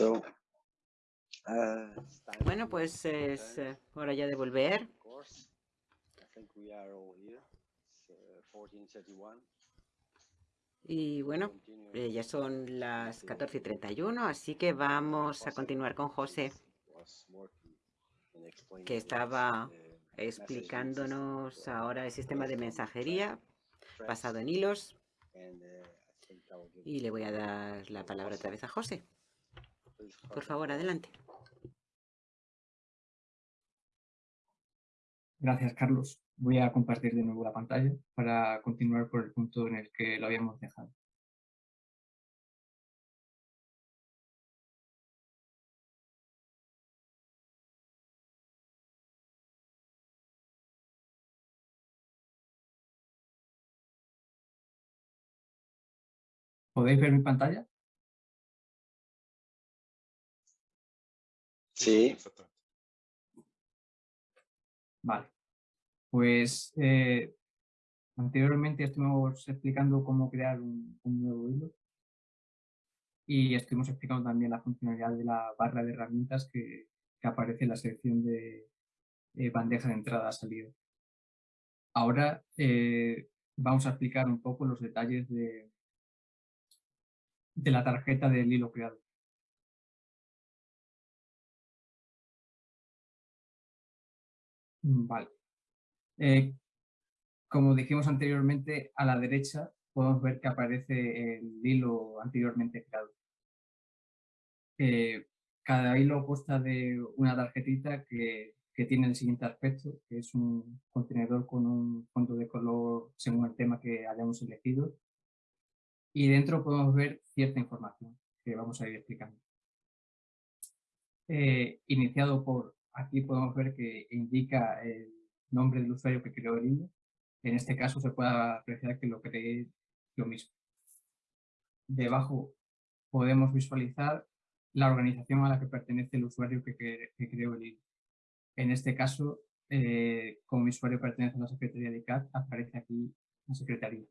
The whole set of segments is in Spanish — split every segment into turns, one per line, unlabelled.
Uh, bueno, pues es eh, hora ya de volver. Y bueno, eh, ya son las 14.31, así que vamos a continuar con José, que estaba explicándonos ahora el sistema de mensajería basado en hilos. Y le voy a dar la palabra otra vez a José. Por favor, adelante.
Gracias, Carlos. Voy a compartir de nuevo la pantalla para continuar por el punto en el que lo habíamos dejado. ¿Podéis ver mi pantalla?
Sí.
Vale. Pues eh, anteriormente estuvimos explicando cómo crear un, nuevo hilo y estuvimos explicando también la funcionalidad de la barra de herramientas que, aparece en la sección de eh, bandeja de entrada-salida. Ahora eh, vamos a explicar un poco los detalles de, de la tarjeta del hilo creado. Vale. Eh, como dijimos anteriormente, a la derecha podemos ver que aparece el hilo anteriormente creado. Eh, cada hilo consta de una tarjetita que, que, tiene el siguiente aspecto, que es un contenedor con un fondo de color según el tema que hayamos elegido y dentro podemos ver cierta información que vamos a ir explicando. Eh, iniciado por, aquí podemos ver que indica el nombre del usuario que creó el hilo. En este caso se puede apreciar que lo creé yo mismo. Debajo podemos visualizar la organización a la que pertenece el usuario que, creó el hilo. En este caso, eh, como mi usuario pertenece a la Secretaría de ICAT, aparece aquí la Secretaría.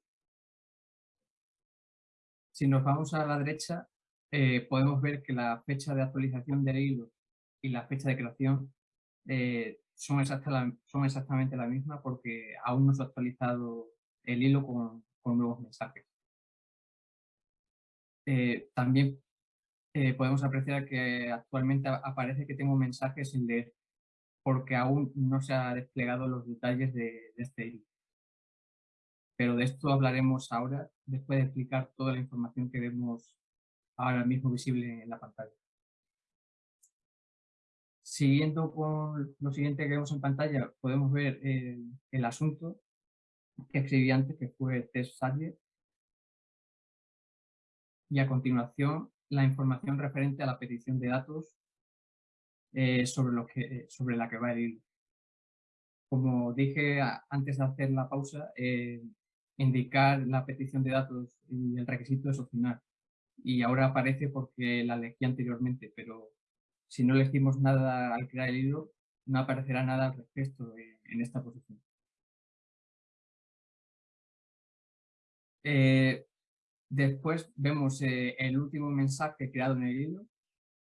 Si nos vamos a la derecha, eh, podemos ver que la fecha de actualización del hilo y la fecha de creación eh, son, son, exactamente la misma porque aún no se ha actualizado el hilo con, nuevos mensajes. Eh, también podemos apreciar que actualmente aparece que tengo mensajes sin leer porque aún no se ha desplegado los detalles de este hilo pero de esto hablaremos ahora, después de explicar toda la información que vemos ahora mismo visible en la pantalla. Siguiendo con lo siguiente que vemos en pantalla, podemos ver el, asunto que escribí antes, que fue test subject, y a continuación la información referente a la petición de datos eh, sobre, lo que, sobre la que va a ir. Como dije antes de hacer la pausa, eh, indicar la petición de datos y el requisito es opcional. Y ahora aparece porque la elegí anteriormente, pero si no elegimos nada al crear el hilo, no aparecerá nada al respecto en, esta posición. Eh, después vemos eh, el último mensaje creado en el hilo.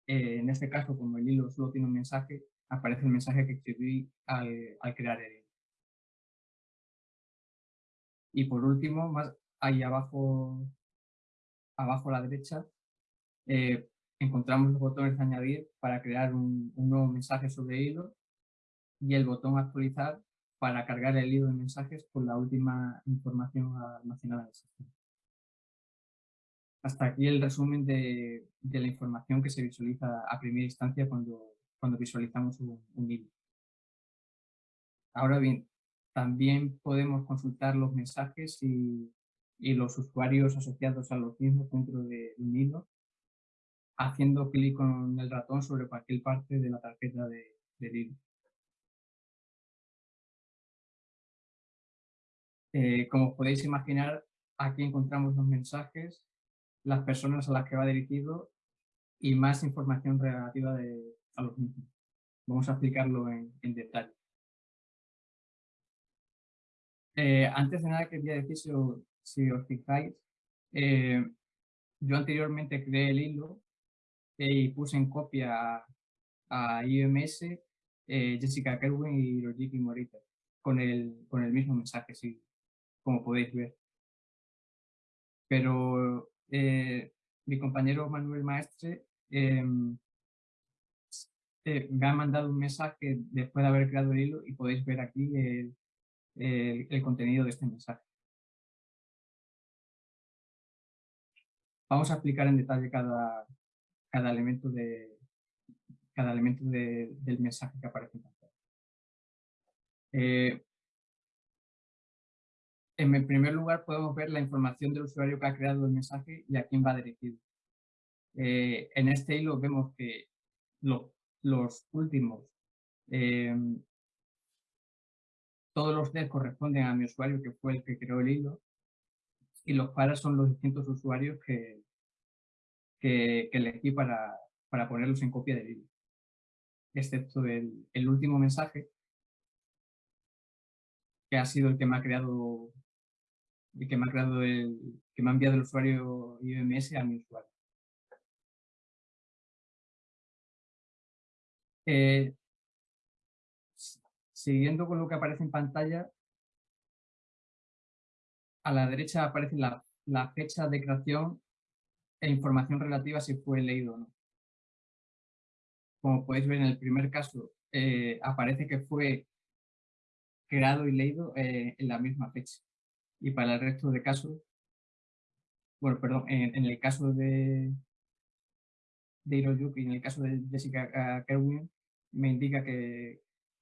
Eh, en este caso, como el hilo solo tiene un mensaje, aparece el mensaje que escribí al, crear el hilo. Y por último, más ahí abajo, abajo a la derecha, encontramos los botones añadir para crear un, nuevo mensaje sobre hilo y el botón actualizar para cargar el hilo de mensajes con la última información almacenada en el sistema. Hasta aquí el resumen de, la información que se visualiza a primera instancia cuando, cuando visualizamos un, hilo. Ahora bien, también podemos consultar los mensajes y, los usuarios asociados a los mismos dentro de un hilo, haciendo clic con el ratón sobre cualquier parte de la tarjeta de, hilo. Eh, como podéis imaginar, aquí encontramos los mensajes, las personas a las que va dirigido y más información relativa a los mismos. Vamos a explicarlo en detalle. Eh, antes de nada quería decir, si, os fijáis, eh, yo anteriormente creé el hilo y puse en copia a, IMS eh, Jessica Kerwin y Hiroyuki Morita con el, con el mismo mensaje, sí, como podéis ver. Pero eh, mi compañero Manuel Maestre em, eh, me ha mandado un mensaje después de haber creado el hilo y podéis ver aquí el contenido de este mensaje. Vamos a explicar en detalle cada, cada elemento, de, cada elemento del mensaje que aparece en pantalla. Eh, en primer lugar podemos ver la información del usuario que ha creado el mensaje y a quién va dirigido. Eh, en este hilo vemos que los últimos, eh, todos los D corresponden a mi usuario que fue el que creó el hilo y los pares son los distintos usuarios que, que, elegí para, para, ponerlos en copia de vídeo. Excepto el, el, último mensaje, que ha sido el que me ha creado el que me ha creado el que me ha enviado el usuario IMS a mi usuario. Eh, siguiendo con lo que aparece en pantalla, a la derecha aparece la, la fecha de creación e información relativa si fue leído o no. Como podéis ver en el primer caso, eh, aparece que fue creado y leído eh, en la misma fecha. Y para el resto de casos, bueno, perdón, en, el caso de, de Hiroyuki y en el caso de Jessica Kerwin, me indica que,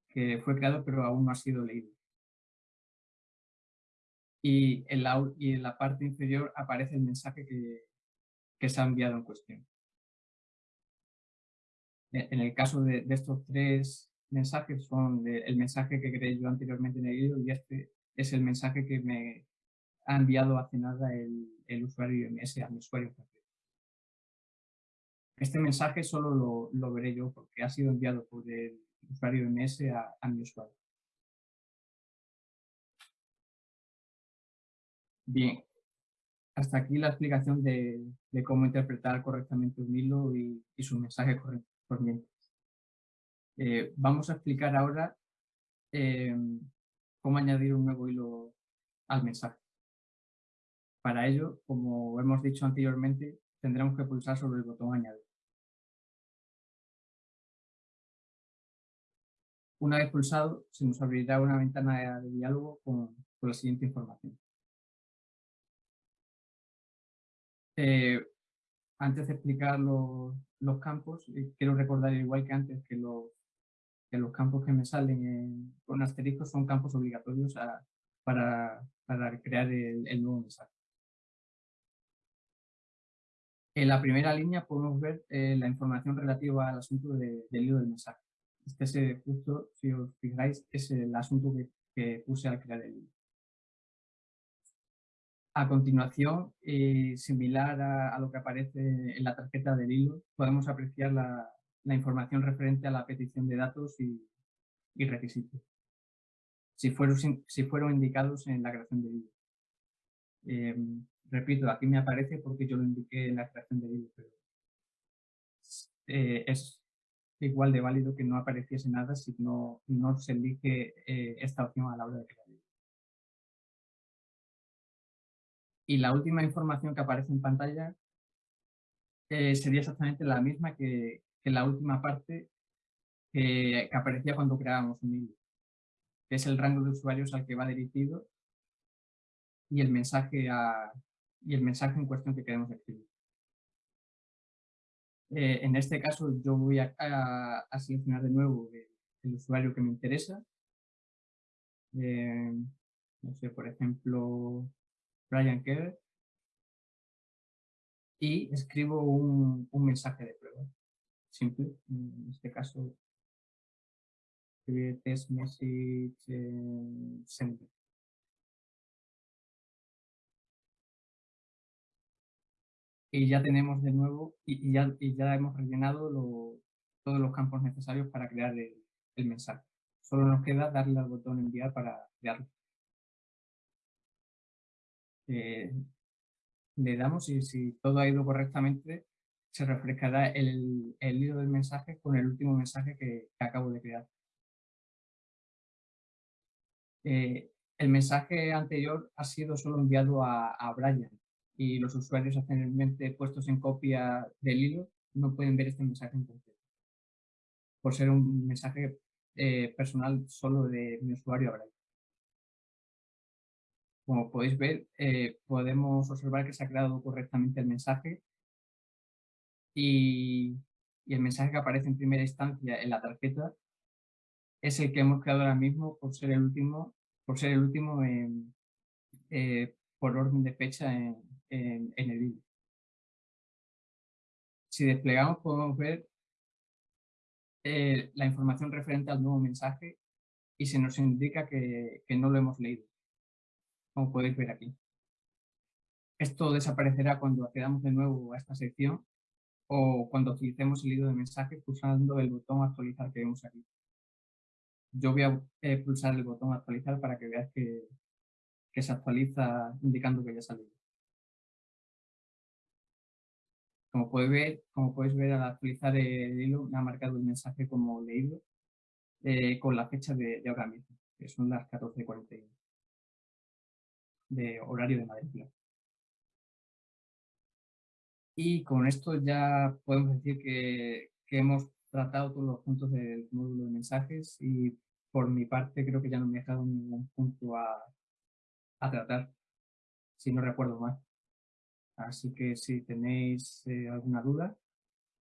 que fue creado pero aún no ha sido leído y en la, y en la parte inferior aparece el mensaje que, que se ha enviado en cuestión. E, en el caso de, estos tres mensajes son el mensaje que creé yo anteriormente en el y este es el mensaje que me ha enviado hace nada el, usuario IMS a mi usuario Este mensaje solo lo, lo, veré yo porque ha sido enviado por el usuario IMS a, a mi usuario. Bien, hasta aquí la explicación de, cómo interpretar correctamente un hilo y, su mensaje corriente. Eh, vamos a explicar ahora em, cómo añadir un nuevo hilo al mensaje. Para ello, como hemos dicho anteriormente, tendremos que pulsar sobre el botón añadir. Una vez pulsado, se nos abrirá una ventana de diálogo con la siguiente información. Eh, antes de explicar los, campos, eh, quiero recordar igual que antes que los, campos que me salen con asteriscos son campos obligatorios para, para, crear el, nuevo mensaje. En la primera línea podemos ver eh, la información relativa al asunto del hilo del mensaje. Este es justo, si os fijáis, es el asunto que, que puse al crear el. A continuación, eh, similar a, lo que aparece en la tarjeta del hilo, podemos apreciar la, información referente a la petición de datos y, requisitos, si fueron, indicados en la creación del hilo. Em, repito, aquí me aparece porque yo lo indiqué en la creación del hilo, pero eh, es igual de válido que no apareciese nada si no, no se elige eh, esta opción a la hora de crear. Y la última información que aparece en pantalla eh, sería exactamente la misma que, la última parte que, aparecía cuando creábamos un hilo, es el rango de usuarios al que va dirigido y el mensaje, y el mensaje en cuestión que queremos escribir. Eh, en este caso yo voy a, seleccionar de nuevo el, usuario que me interesa. Eh, no sé, por ejemplo, Brian Kerr, y escribo un, mensaje de prueba, simple, en este caso, test message sender. Y ya tenemos de nuevo, y, ya, ya hemos rellenado todos los campos necesarios para crear el mensaje. Solo nos queda darle al botón enviar para crearlo. Eh, le damos y si todo ha ido correctamente, se refrescará el, hilo del mensaje con el último mensaje que, acabo de crear. Eh, el mensaje anterior ha sido solo enviado a, Brian y los usuarios anteriormente puestos en copia del hilo no pueden ver este mensaje en concreto. Por ser un mensaje eh, personal solo de mi usuario Brian. Como podéis ver, eh, podemos observar que se ha creado correctamente el mensaje y, el mensaje que aparece en primera instancia en la tarjeta es el que hemos creado ahora mismo por ser el último, por ser el último eh, por orden de fecha en, el hilo. Si desplegamos podemos ver eh, la información referente al nuevo mensaje y se nos indica que no lo hemos leído como podéis ver aquí. Esto desaparecerá cuando accedamos de nuevo a esta sección o cuando utilicemos el hilo de mensaje pulsando el botón actualizar que vemos aquí. Yo voy a eh, pulsar el botón actualizar para que veáis que, que se actualiza indicando que ya ha salido. Como podéis ver, como podéis ver al actualizar el hilo me ha marcado el mensaje como leído eh, con la fecha de, de, ahora mismo, que son las 14.41 de horario de Madrid. Y con esto ya podemos decir que, hemos tratado todos los puntos del módulo de mensajes y por mi parte creo que ya no me he dejado ningún punto a, tratar, si no recuerdo mal. Así que si tenéis eh, alguna duda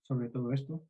sobre todo esto,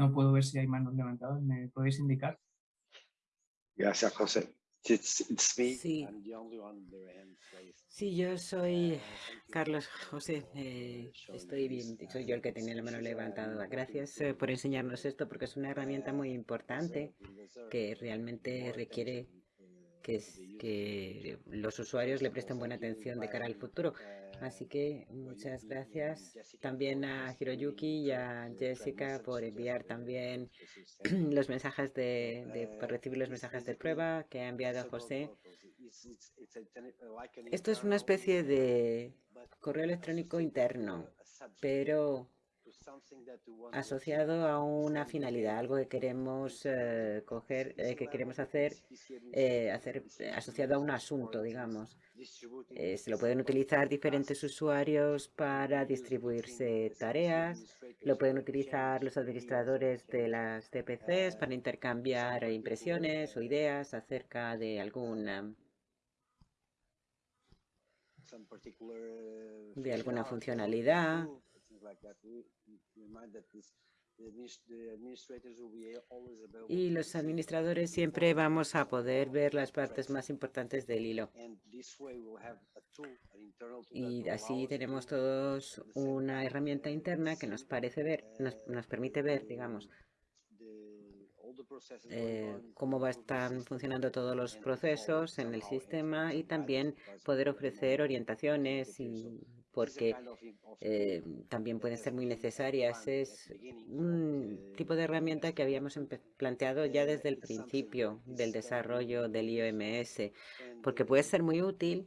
No puedo ver si hay manos levantadas. ¿Me podéis indicar?
Gracias, José.
Sí. yo soy Carlos José. Eh, estoy bien, soy yo el que tenía la mano levantada. Gracias eh, por enseñarnos esto porque es una herramienta muy importante que realmente requiere que, que los usuarios le presten buena atención de cara al futuro. Así que muchas gracias también a Hiroyuki y a Jessica por enviar también los mensajes de, por recibir los mensajes de prueba que ha enviado José. Esto es una especie de correo electrónico interno, pero asociado a una finalidad, algo que queremos eh, coger, eh, que queremos hacer, eh, asociado a un asunto, digamos. se lo pueden utilizar diferentes usuarios para distribuirse tareas, lo pueden utilizar los administradores de las DPCs para intercambiar impresiones o ideas acerca de alguna de alguna funcionalidad y los administradores siempre vamos a poder ver las partes más importantes del hilo. Y así tenemos todos una herramienta interna que nos parece ver, nos, nos permite ver, digamos, eh, cómo va estar funcionando todos los procesos en el sistema y también poder ofrecer orientaciones y porque eh, también pueden ser muy necesarias. Es un tipo de herramienta que habíamos planteado ya desde el principio del desarrollo del IOMS, porque puede ser muy útil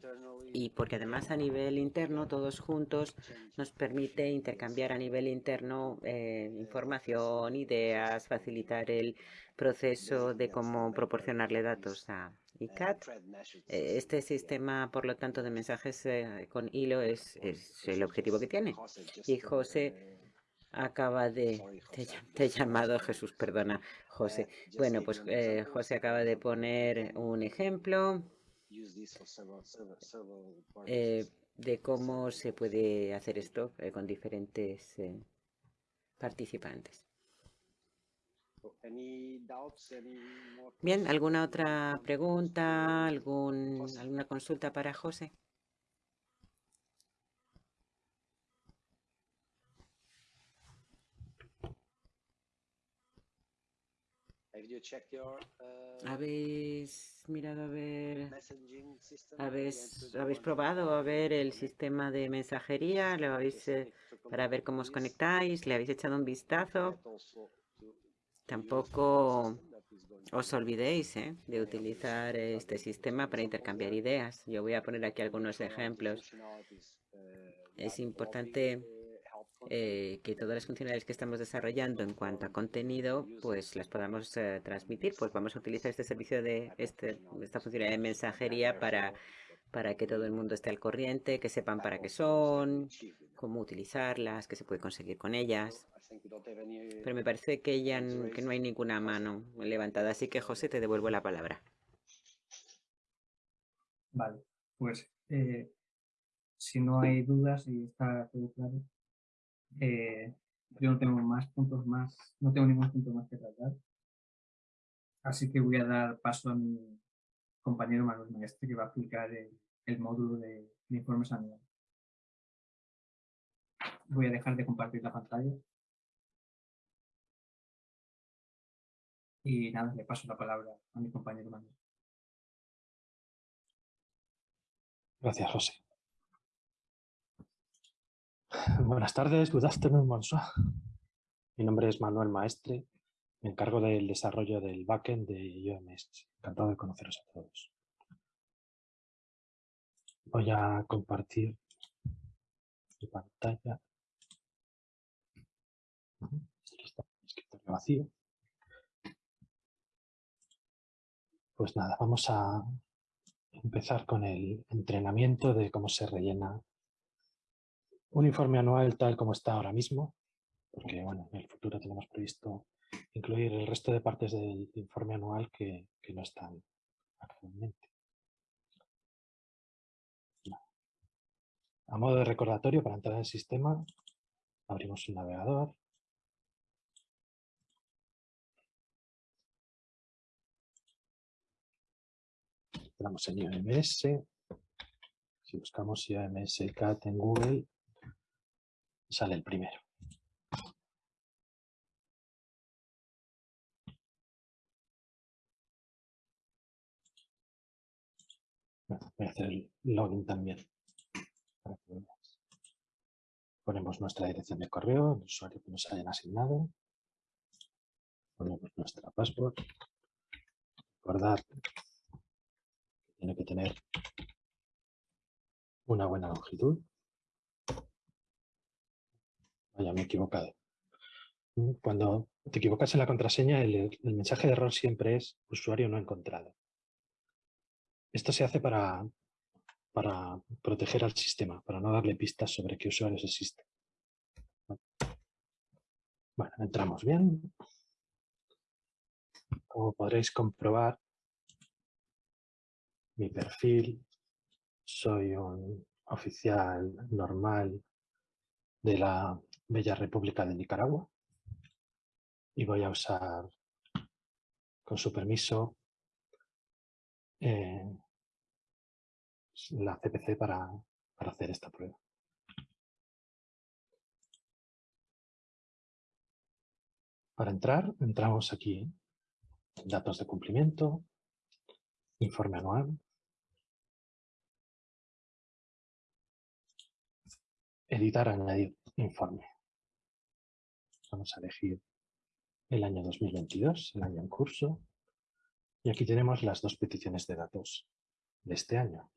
y porque además a nivel interno, todos juntos, nos permite intercambiar a nivel interno eh, información, ideas, facilitar el proceso de cómo proporcionarle datos a ICAT. Eh, este sistema, por lo tanto, de mensajes eh, con hilo es, el objetivo que tiene. Y José acaba de... Te, he llamado Jesús, perdona, José. Bueno, pues José acaba de poner un ejemplo eh, de cómo se puede hacer esto eh, con diferentes eh, participantes. Bien, ¿alguna otra pregunta, algún, alguna consulta para José?
Uh,
¿Habéis mirado a ver, habéis, habéis probado a ver el sistema de mensajería? ¿Lo habéis, eh, para ver cómo os conectáis? ¿Le habéis echado un vistazo? Tampoco os olvidéis eh, de utilizar este sistema para intercambiar ideas. Yo voy a poner aquí algunos ejemplos. Es importante eh, que todas las funcionalidades que estamos desarrollando en cuanto a contenido, pues las podamos eh, transmitir. Pues vamos a utilizar este servicio de este, esta funcionalidad de mensajería para, para que todo el mundo esté al corriente, que sepan para qué son, cómo utilizarlas, qué se puede conseguir con ellas. Pero me parece que, ya, que no hay ninguna mano levantada, así que José, te devuelvo la palabra.
Vale, pues eh, si no hay dudas y está todo claro, eh, yo no tengo más puntos más, no tengo ningún punto más que tratar. Así que voy a dar paso a mi compañero Manuel Maestre que va a aplicar el, módulo de, informes anuales. Voy a dejar de compartir la pantalla. Y nada, le paso la palabra a mi compañero Manuel.
Gracias, José. Buenas tardes, good afternoon. Mi nombre es Manuel Maestre, me encargo del desarrollo del backend de UMS. Encantado de conoceros a todos. Voy a compartir mi pantalla. Está vacío. Pues nada, vamos a empezar con el entrenamiento de cómo se rellena un informe anual tal como está ahora mismo, porque bueno, en el futuro tenemos previsto incluir el resto de partes del informe anual que, no están actualmente. A modo de recordatorio, para entrar en el sistema, abrimos un navegador. Entramos en IOMS. Si buscamos IOMS CAT en Google, sale el primero. voy a hacer el login también. Ponemos nuestra dirección de correo, el usuario que nos hayan asignado. Ponemos nuestra password. Recordar que tiene que tener una buena longitud. Vaya, me he equivocado. Cuando te equivocas en la contraseña, el, mensaje de error siempre es usuario no encontrado. Esto se hace para, para proteger al sistema, para no darle pistas sobre qué usuarios existen. Bueno, entramos bien. Como podréis comprobar, mi perfil, soy un oficial normal de la Bella República de Nicaragua y voy a usar, con su permiso, eh, la CPC para, para hacer esta prueba. Para entrar, entramos aquí, datos de cumplimiento, informe anual, editar, añadir informe. Vamos a elegir el año 2022, el año en curso. Y aquí tenemos las dos peticiones de datos de este año,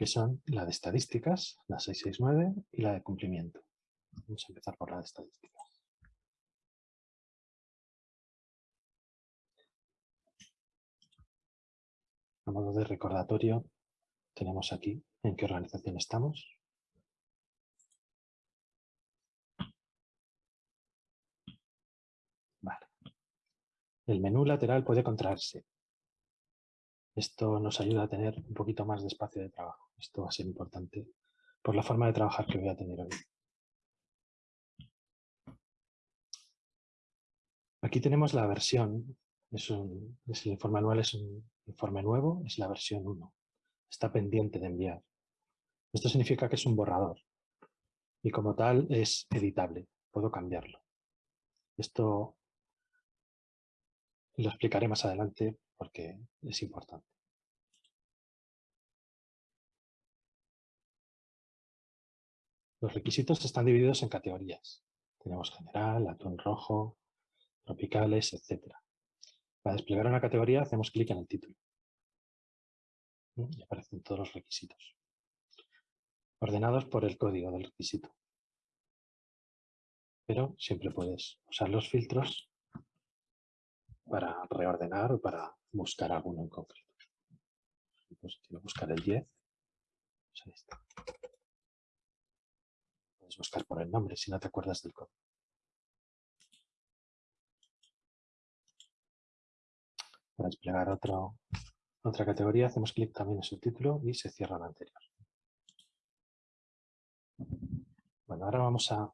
que son la de estadísticas, la 669, y la de cumplimiento. Vamos a empezar por la de estadísticas. A modo de recordatorio, tenemos aquí en qué organización estamos, El menú lateral puede contraerse. Esto nos ayuda a tener un poquito más de espacio de trabajo. Esto va a ser importante por la forma de trabajar que voy a tener hoy. Aquí tenemos la versión, es, un, el informe anual es un informe nuevo, es la versión 1. Está pendiente de enviar. Esto significa que es un borrador y como tal es editable, puedo cambiarlo. Esto lo explicaré más adelante porque es importante. Los requisitos están divididos en categorías. Tenemos general, atún rojo, tropicales, etc. Para desplegar una categoría hacemos clic en el título. Y aparecen todos los requisitos. Ordenados por el código del requisito. Pero siempre puedes usar los filtros para reordenar o para buscar alguno en concreto. Pues quiero buscar el 10. Pues ahí está. Puedes buscar por el nombre si no te acuerdas del código. Para desplegar otro, otra categoría hacemos clic también en su título y se cierra la anterior. Bueno, ahora vamos a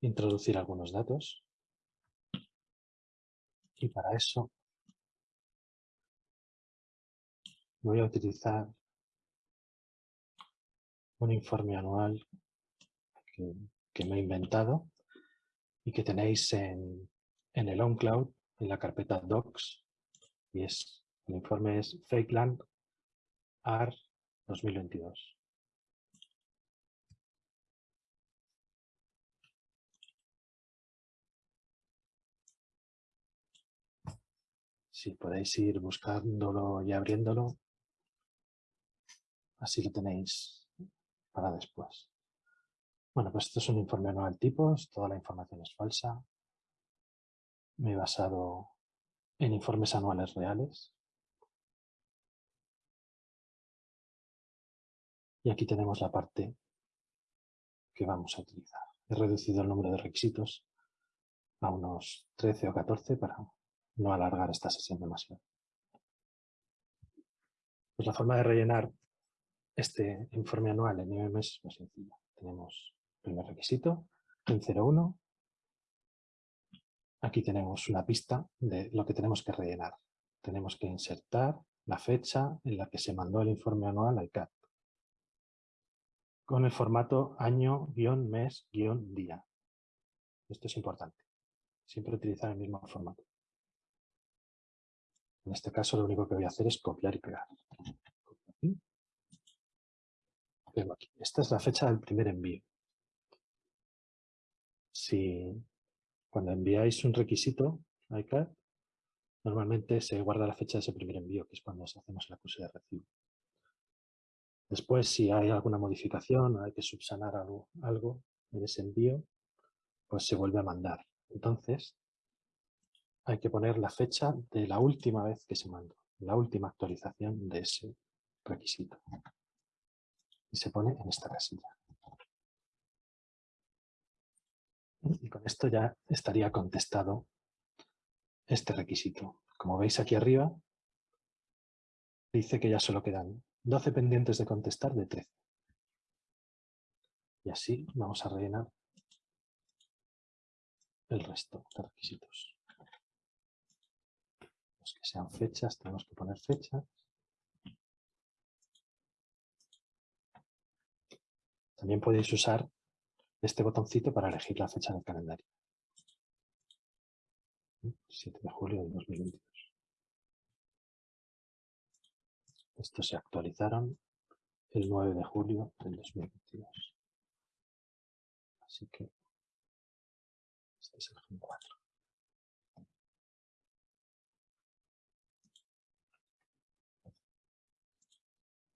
introducir algunos datos. Y para eso voy a utilizar un informe anual que, me he inventado y que tenéis en, en el OnCloud, en la carpeta Docs, y es, el informe es Fakeland AR 2022. Podéis ir buscándolo y abriéndolo, así lo tenéis para después. Bueno, pues esto es un informe anual tipos, toda la información es falsa. Me he basado en informes anuales reales. Y aquí tenemos la parte que vamos a utilizar. He reducido el número de requisitos a unos 13 o 14 para no alargar esta sesión demasiado. Pues la forma de rellenar este informe anual en IMS es muy sencilla. Tenemos el primer requisito, en 01. Aquí tenemos una pista de lo que tenemos que rellenar. Tenemos que insertar la fecha en la que se mandó el informe anual al CAT con el formato año-mes-día. Esto es importante. Siempre utilizar el mismo formato. En este caso lo único que voy a hacer es copiar y pegar. Esta es la fecha del primer envío. Si cuando enviáis un requisito a ICAD, normalmente se guarda la fecha de ese primer envío, que es cuando hacemos el acuse de recibo. Después, si hay alguna modificación o hay que subsanar algo, algo en ese envío, pues se vuelve a mandar. Entonces, hay que poner la fecha de la última vez que se mandó, la última actualización de ese requisito. Y se pone en esta casilla. Y con esto ya estaría contestado este requisito. Como veis aquí arriba, dice que ya solo quedan 12 pendientes de contestar de 13. Y así vamos a rellenar el resto de requisitos que sean fechas, tenemos que poner fechas. También podéis usar este botoncito para elegir la fecha del calendario. 7 de julio de 2022. Estos se actualizaron el 9 de julio del 2022. Así que este es el GIN 4.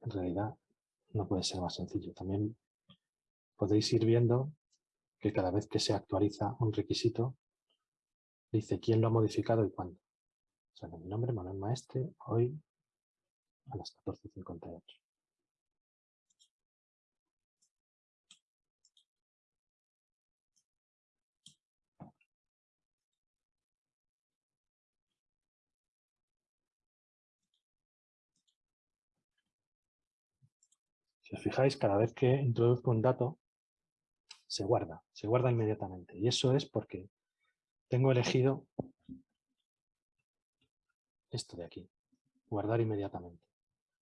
En realidad no puede ser más sencillo. También podéis ir viendo que cada vez que se actualiza un requisito, dice quién lo ha modificado y cuándo. O sea, mi nombre, Manuel Maestre, hoy a las 14.58. Os fijáis, cada vez que introduzco un dato, se guarda, se guarda inmediatamente. Y eso es porque tengo elegido esto de aquí, guardar inmediatamente.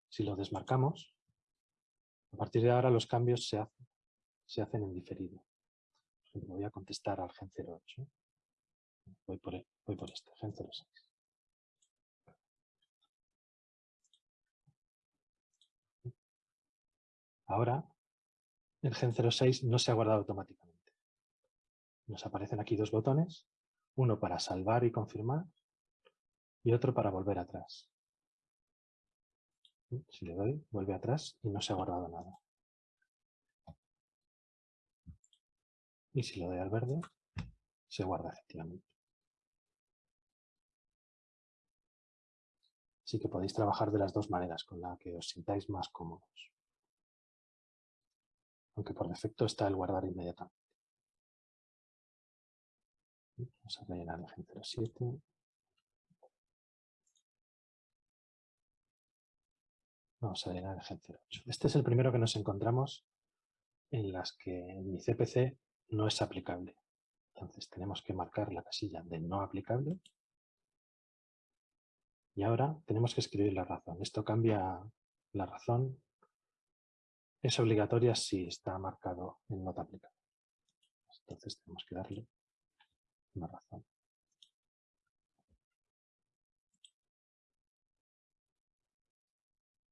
Si lo desmarcamos, a partir de ahora los cambios se hacen, se hacen en diferido. voy a contestar al gen 08. Voy por, e, voy por este, gen 06. Ahora, el gen 06 no se ha guardado automáticamente. Nos aparecen aquí dos botones, uno para salvar y confirmar y otro para volver atrás. Si le doy, vuelve atrás y no se ha guardado nada. Y si le doy al verde, se guarda efectivamente. Así que podéis trabajar de las dos maneras, con la que os sintáis más cómodos aunque por defecto está el guardar inmediatamente. Vamos a rellenar el gen 07. Vamos a rellenar el gen 08. Este es el primero que nos encontramos en las que mi CPC no es aplicable. Entonces tenemos que marcar la casilla de no aplicable. Y ahora tenemos que escribir la razón. Esto cambia la razón es obligatoria si está marcado en nota aplicable. Entonces tenemos que darle una razón.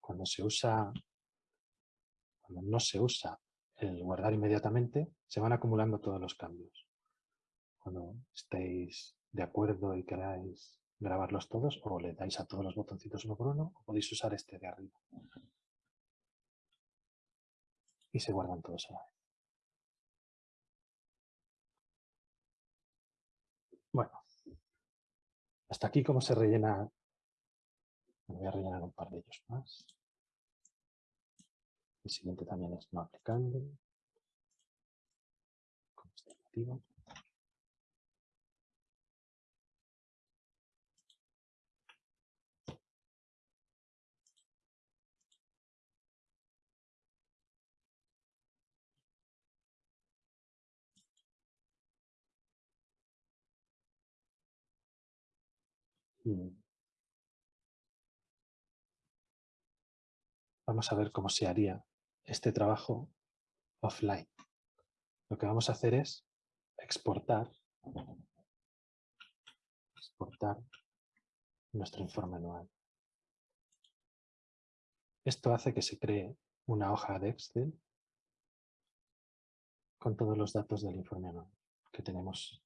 Cuando se usa, cuando no se usa el guardar inmediatamente, se van acumulando todos los cambios. Cuando estéis de acuerdo y queráis grabarlos todos, o le dais a todos los botoncitos uno por uno, o podéis usar este de arriba se guardan todos a la vez. Bueno, hasta aquí cómo se rellena. voy a rellenar un par de ellos más. El siguiente también es no aplicando. Con Mm. Vamos a ver cómo se haría este trabajo offline. Lo que vamos a hacer es exportar, exportar nuestro informe anual. Esto hace que se cree una hoja de Excel con todos los datos del informe anual que tenemos.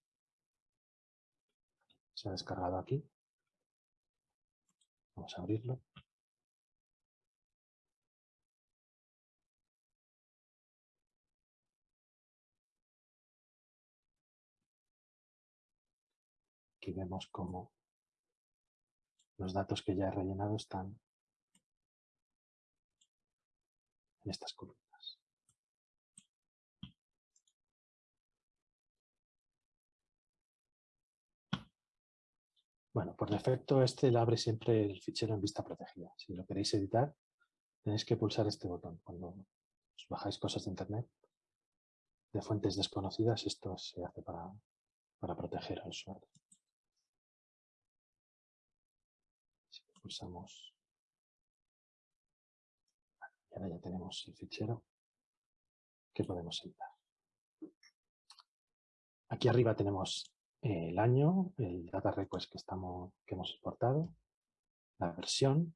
Se ha descargado aquí. Vamos a abrirlo. Aquí vemos cómo los datos que ya he rellenado están en estas columnas. Bueno, por defecto este le abre siempre el fichero en vista protegida. Si lo queréis editar, tenéis que pulsar este botón. Cuando os bajáis cosas de internet de fuentes desconocidas, esto se hace para, para proteger al usuario. Si pulsamos, y ahora ya tenemos el fichero que podemos editar. Aquí arriba tenemos el año, el data request que, estamos, que hemos exportado, la versión,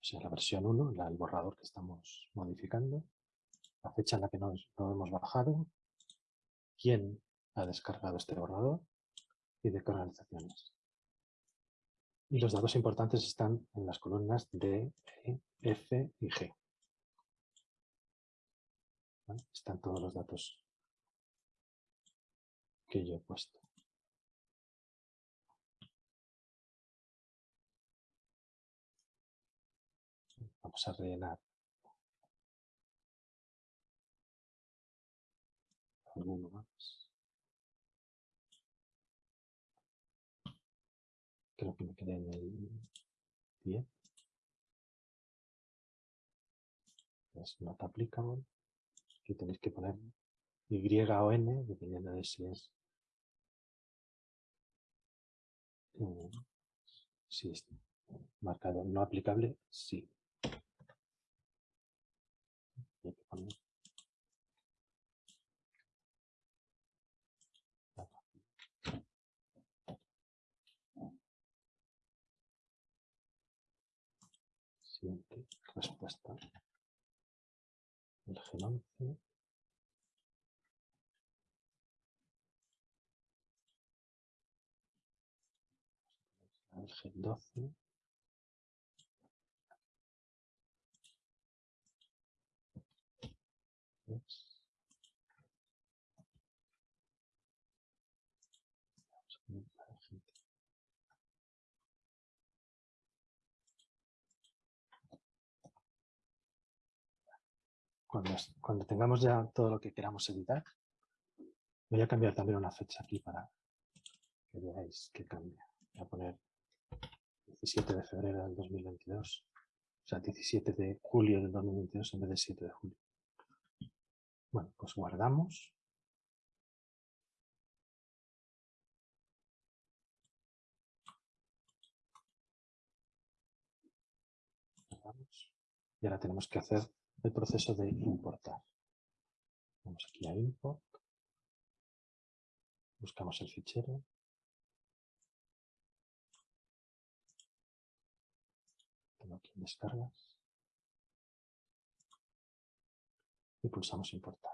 o sea, la versión 1, el borrador que estamos modificando, la fecha en la que nos, lo hemos bajado, quién ha descargado este borrador y de qué organizaciones. Y los datos importantes están en las columnas D, E, F y G. Están todos los datos que yo he puesto. A rellenar alguno más. Creo que me quedé en el 10. Es not applicable. Aquí tenéis que poner Y o N, dependiendo de si es eh, sí, marcado no aplicable, sí. Siguiente respuesta. El G11. El G12. Cuando, cuando tengamos ya todo lo que queramos editar, voy a cambiar también una fecha aquí para que veáis que cambia. Voy a poner 17 de febrero del 2022, o sea, 17 de julio del 2022 en vez de 7 de julio. Bueno, pues guardamos. Y ahora tenemos que hacer el proceso de importar. Vamos aquí a import. Buscamos el fichero. Tengo aquí en descargas. Y pulsamos importar.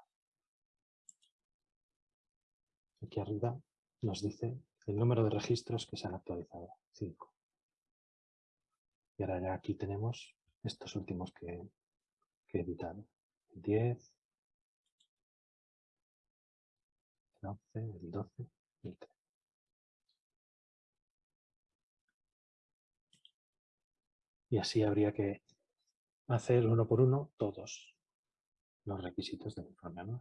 Aquí arriba nos dice el número de registros que se han actualizado, 5. Y ahora ya aquí tenemos estos últimos que, El 10, el 11, el 12 y el 13. Y así habría que hacer uno por uno todos los requisitos del informe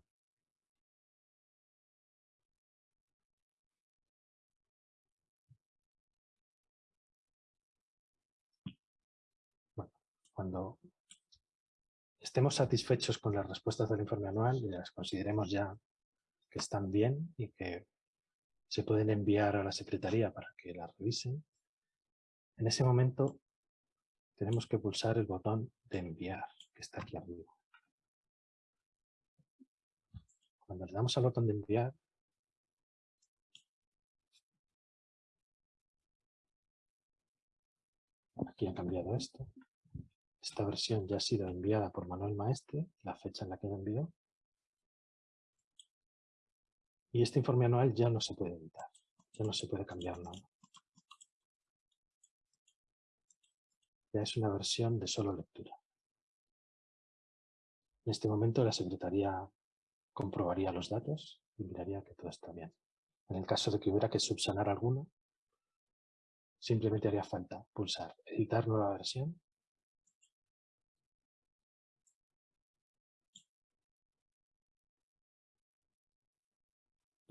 cuando estemos satisfechos con las respuestas del informe anual y las consideremos ya que están bien y que se pueden enviar a la Secretaría para que las revisen, en ese momento tenemos que pulsar el botón de enviar, que está aquí arriba. Cuando le damos al botón de enviar, aquí ha cambiado esto, esta versión ya ha sido enviada por Manuel Maestre, la fecha en la que lo envió. Y este informe anual ya no se puede editar, ya no se puede cambiar nada. Ya es una versión de solo lectura. En este momento la Secretaría comprobaría los datos y miraría que todo está bien. En el caso de que hubiera que subsanar alguno, simplemente haría falta pulsar editar nueva versión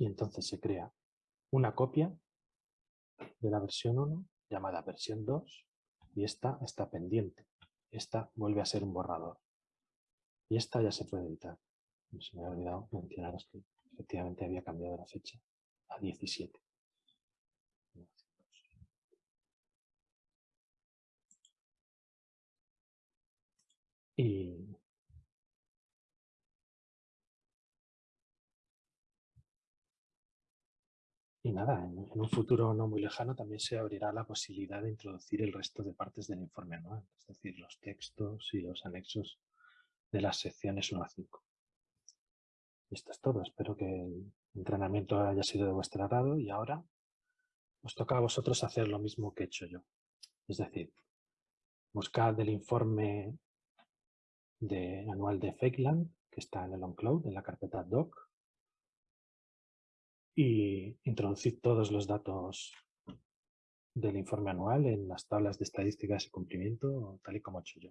y entonces se crea una copia de la versión 1 llamada versión 2 y esta está pendiente. Esta vuelve a ser un borrador. Y esta ya se puede editar. Se me ha olvidado mencionaros que efectivamente había cambiado la fecha a 17. Y Y nada, en, un futuro no muy lejano también se abrirá la posibilidad de introducir el resto de partes del informe anual, es decir, los textos y los anexos de las secciones 1 a 5. Y esto es todo, espero que el entrenamiento haya sido de vuestro agrado y ahora os toca a vosotros hacer lo mismo que he hecho yo. Es decir, buscad el informe de, anual de Fakeland, que está en el OnCloud, en la carpeta doc, y introducir todos los datos del informe anual en las tablas de estadísticas y cumplimiento, tal y como he hecho yo.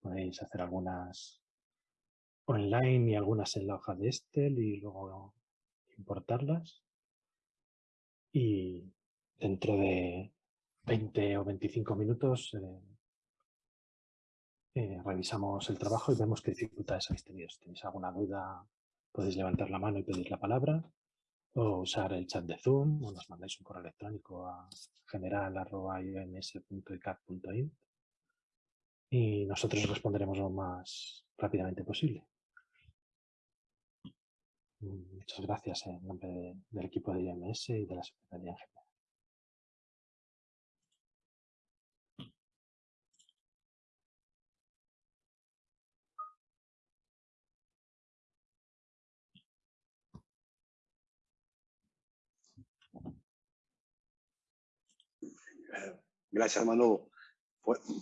Podéis hacer algunas online y algunas en la hoja de Excel y luego importarlas. Y dentro de 20 o 25 minutos eh, eh, revisamos el trabajo y vemos qué dificultades habéis tenido. Si tenéis alguna duda, podéis levantar la mano y pedir la palabra o usar el chat de Zoom o nos mandáis un correo electrónico a general.ioms.icat.int y nosotros responderemos lo más rápidamente posible. Muchas gracias en nombre del equipo de IMS y de la Secretaría en general.
Gracias, Manu.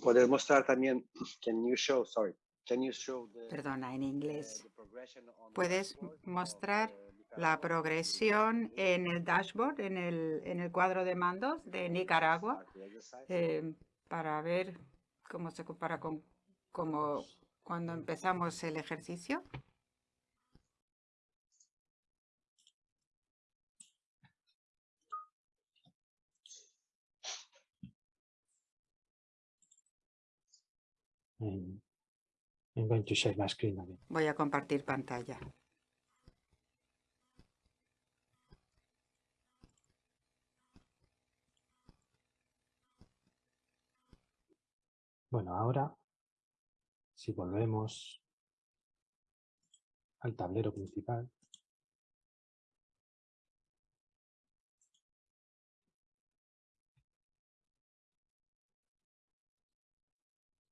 Puedes mostrar también, can you show, sorry, can you show the,
Perdona, en inglés.
the
¿Puedes mostrar
uh,
la progresión en el dashboard, en el, en el cuadro de mandos de Nicaragua, eh, para ver cómo se compara con como cuando empezamos el ejercicio?
I'm I'm going to share my screen again.
Voy a compartir pantalla.
Bueno, ahora, si volvemos al tablero principal,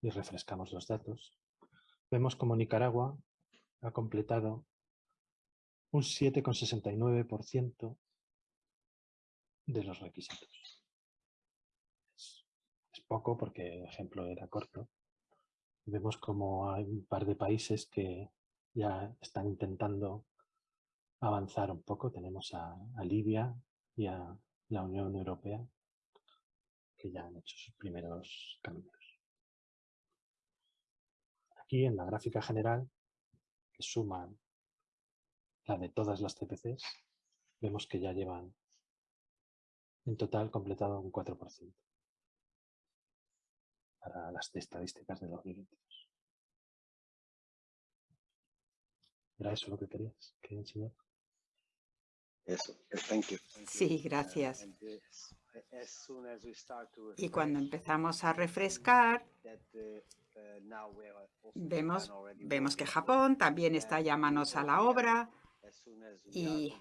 y refrescamos los datos, vemos como Nicaragua ha completado un 7,69% de los requisitos. Es, poco porque el ejemplo era corto. Vemos como hay un par de países que ya están intentando avanzar un poco. Tenemos a, a Libia y a la Unión Europea que ya han hecho sus primeros cambios. Aquí en la gráfica general, que suman la de todas las CPCs, vemos que ya llevan en total completado un 4% para las estadísticas de 2022. ¿Era eso lo que querías que enseñar?
Eso, yes, thank you. thank you.
Sí,
Uh,
gracias. Y cuando empezamos a refrescar,
uh, uh,
vemos, vemos que. Japón también está ya manos a la obra. Y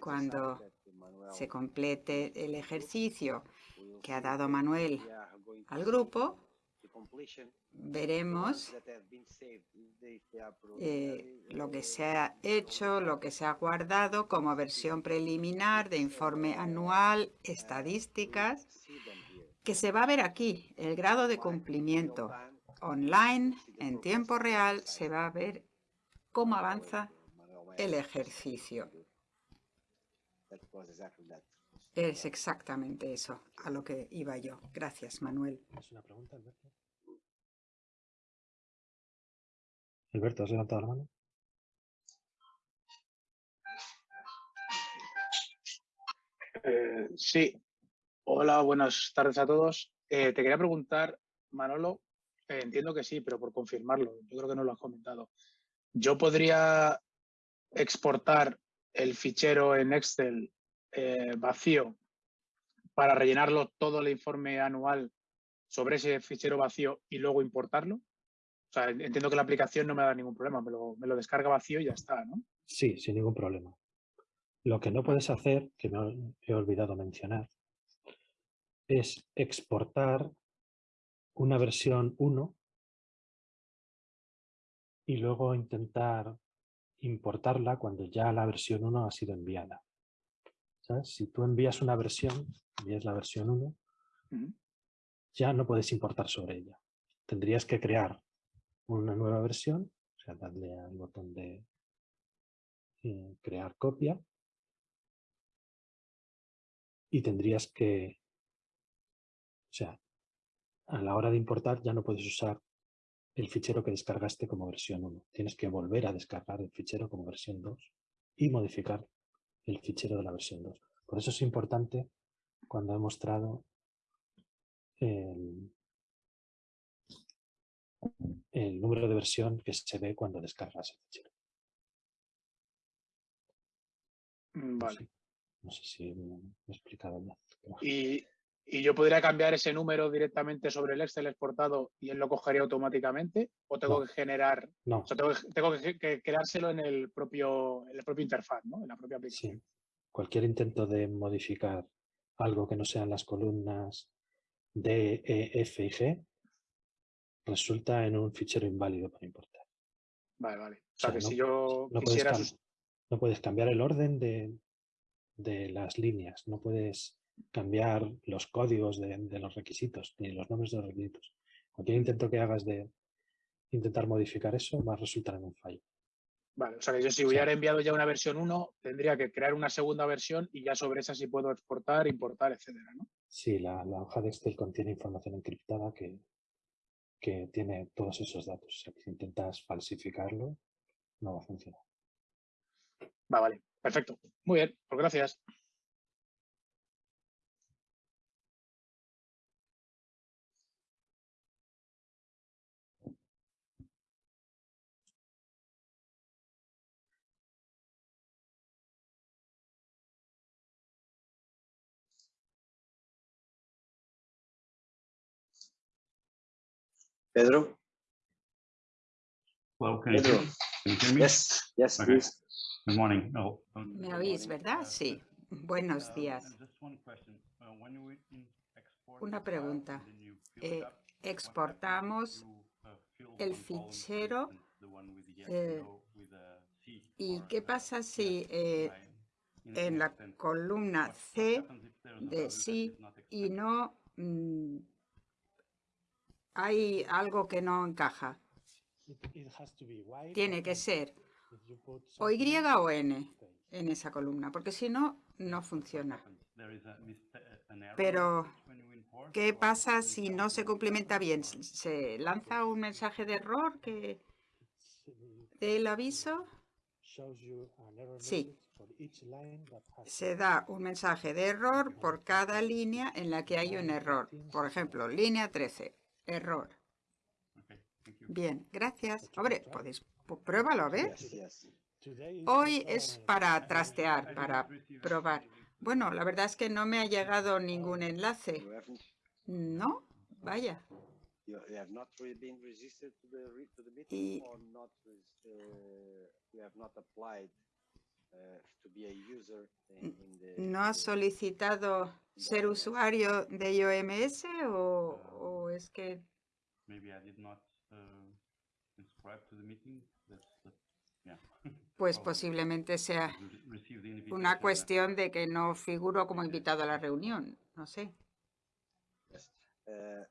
cuando se complete el ejercicio que ha dado Manuel al grupo, veremos eh, lo que
uh,
se ha hecho, lo que se ha guardado como versión preliminar de informe anual, estadísticas, que se va a ver aquí, el grado de cumplimiento online, en tiempo real, se va a ver cómo avanza el ejercicio.
That was exactly that.
Es exactamente eso a lo que iba yo. Gracias, Manuel.
¿Es una pregunta, Alberto? Alberto, ¿has levantado la mano?
Eh, sí. Hola, buenas tardes a todos. Eh, te quería preguntar, Manolo, eh, entiendo que sí, pero por confirmarlo, yo creo que no lo has comentado. ¿Yo podría exportar el fichero en Excel eh, vacío para rellenarlo todo el informe anual sobre ese fichero vacío y luego importarlo? O sea, entiendo que la aplicación no me da ningún problema, me lo, me lo descarga vacío y ya está, ¿no?
Sí, sin ningún problema. Lo que no puedes hacer, que me he olvidado mencionar, es exportar una versión 1 y luego intentar importarla cuando ya la versión 1 ha sido enviada. ¿Sabes? Si tú envías una versión, envías la versión 1,
Ujú.
ya no puedes importar sobre ella. Tendrías que crear una nueva versión, o sea, darle al botón de eh, crear copia y tendrías que, o sea, a la hora de importar ya no puedes usar el fichero que descargaste como versión 1. Tienes que volver a descargar el fichero como versión 2 y modificar el fichero de la versión 2. Por eso es importante cuando he mostrado el, el número de versión que se ve cuando descargas el fichero.
Mm, Vale.
No sé si me he explicado bien. pero-
Y, y yo podría cambiar ese número directamente sobre el Excel exportado y él lo cogería automáticamente o tengo
No.
que generar,
No,
o sea, tengo, que- tengo que, que creárselo en el propio, en la propia interfaz, ¿no? En la propia aplicación.
sí. Cualquier intento de modificar algo que no sean las columnas D, E, F y G resulta en un fichero inválido para importar.
Vale, vale. O
O
sea, que
no-
si yo
puedes,
quisiera sus-
no puedes cambiar el orden de, de las líneas, no puedes cambiar los códigos de, de los requisitos, ni los nombres de los requisitos. Cualquier intento que hagas de intentar modificar eso va a resultar en un fallo.
Vale, o sea que yo si
sea-
hubiera enviado ya una versión 1, tendría que crear una segunda versión y ya sobre esa sí puedo exportar, importar, etcétera, ¿no?
Sí, la, la hoja de Excel contiene información encriptada que, que tiene todos esos datos. O sea, que si intentas falsificarlo, no va a funcionar.
Va, vale, perfecto. Muy bien, pues gracias.
Pedro?
Hello, can you hear
Pedro?
me? Can you hear me?
Yes, yes,
Okay.
please.
Good morning. Oh, um,
¿Me oís, verdad? Sí. Buenos
um,
días.
just one question. Uh, you
Una pregunta.
you
Eh, exportamos
you, uh,
el fichero, eh, ¿Y qué pasa si eh, en la columna C de sí y no mm, hay algo que no encaja? Tiene que ser o Y o N en esa columna, porque si no, no funciona. Pero, ¿Qué pasa si no se complementa bien? ¿Se lanza un mensaje de error que del aviso? Sí. Se da un mensaje de error por cada línea en la que hay un error. Por ejemplo, línea 13, error. Bien, gracias. Hombre, podéis, pu- pruébalo a ver. Hoy es para trastear, para probar. Bueno, la verdad es que no me ha llegado ningún enlace. No, vaya.
you you have not really been registered to the, re- to the
Y- ¿No has solicitado ser usuario de IOMS o, o es que
uh,
pues posiblemente sea una cuestión de que no figuro como invitado a la reunión? No sé.
Uh.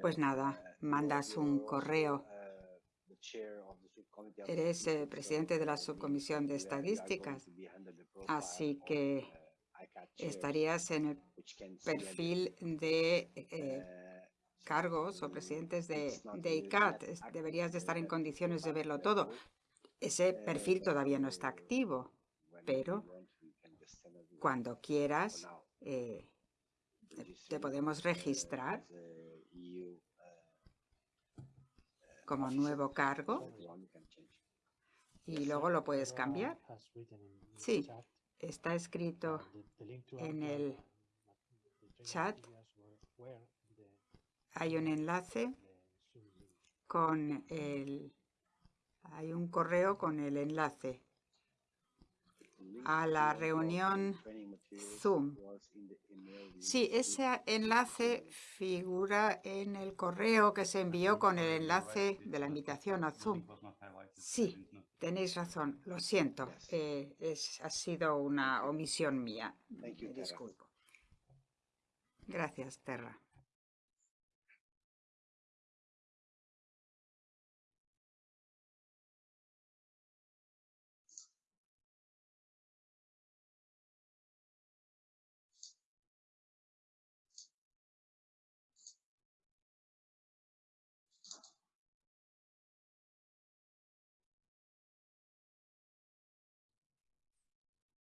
Pues nada,
Uh,
mandas un correo. Eres, eh, presidente de la subcomisión de estadísticas, así que estarías en el perfil de eh, cargos o presidentes de, de ICAT. Deberías de estar en condiciones de verlo todo. Ese perfil todavía no está activo. pero Cuando quieras, eh, te podemos registrar
as a EU, uh,
como nuevo cargo. y luego lo puedes cambiar. Sí, está escrito en el chat. Hay un enlace con el... Hay un correo con el enlace a la reunión Zoom. Sí, ese enlace figura en el correo que se envió con el enlace de la invitación a Zoom. Sí, tenéis razón, lo siento, eh, es, ha sido una omisión mía. Me disculpo. Gracias, Terra.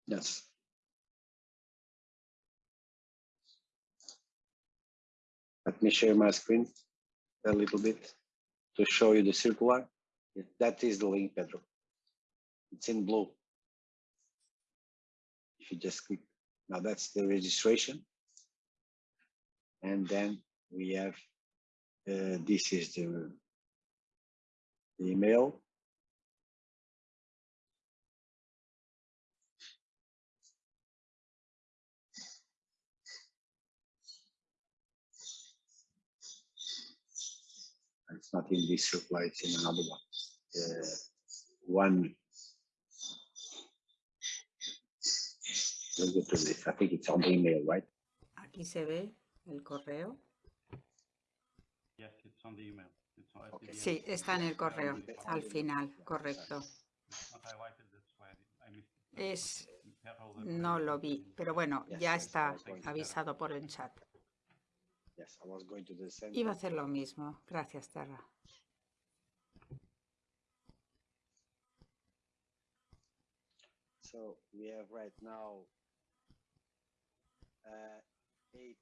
Yes. Let me share my screen a little bit to show you the circular. That is the link, Pedro. It's in blue. if you just click, now that's the registration. And then we have, uh, this is the, the email. It's not in this reply, it's in another one. Uh, one. Let's go to this. I think it's on the email, right?
Aquí se ve el correo.
Yes, it's on the email. It's on-
Okay.
Sí, está en el correo, al final, correcto. Es, no lo vi, pero bueno,
Yes,
ya
yes,
está avisado por el chat.
Yes, I was going to the same.
Iba a hacer lo mismo. Gracias, Terra.
So we have right now uh, eight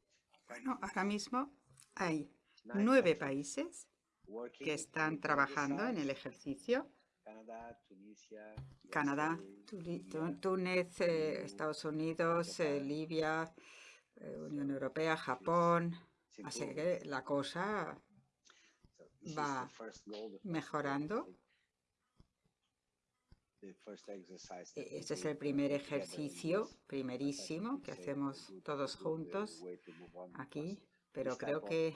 Bueno, ahora mismo hay nueve países que están trabajando en el ejercicio.
Canadá,
Túnez, eh, Estados Unidos, eh. Libia, eh, Unión Europea, Japón. Así que la cosa va mejorando. E- Este es el primer
uh, in
ejercicio primerísimo que hacemos todos juntos aquí, pero creo que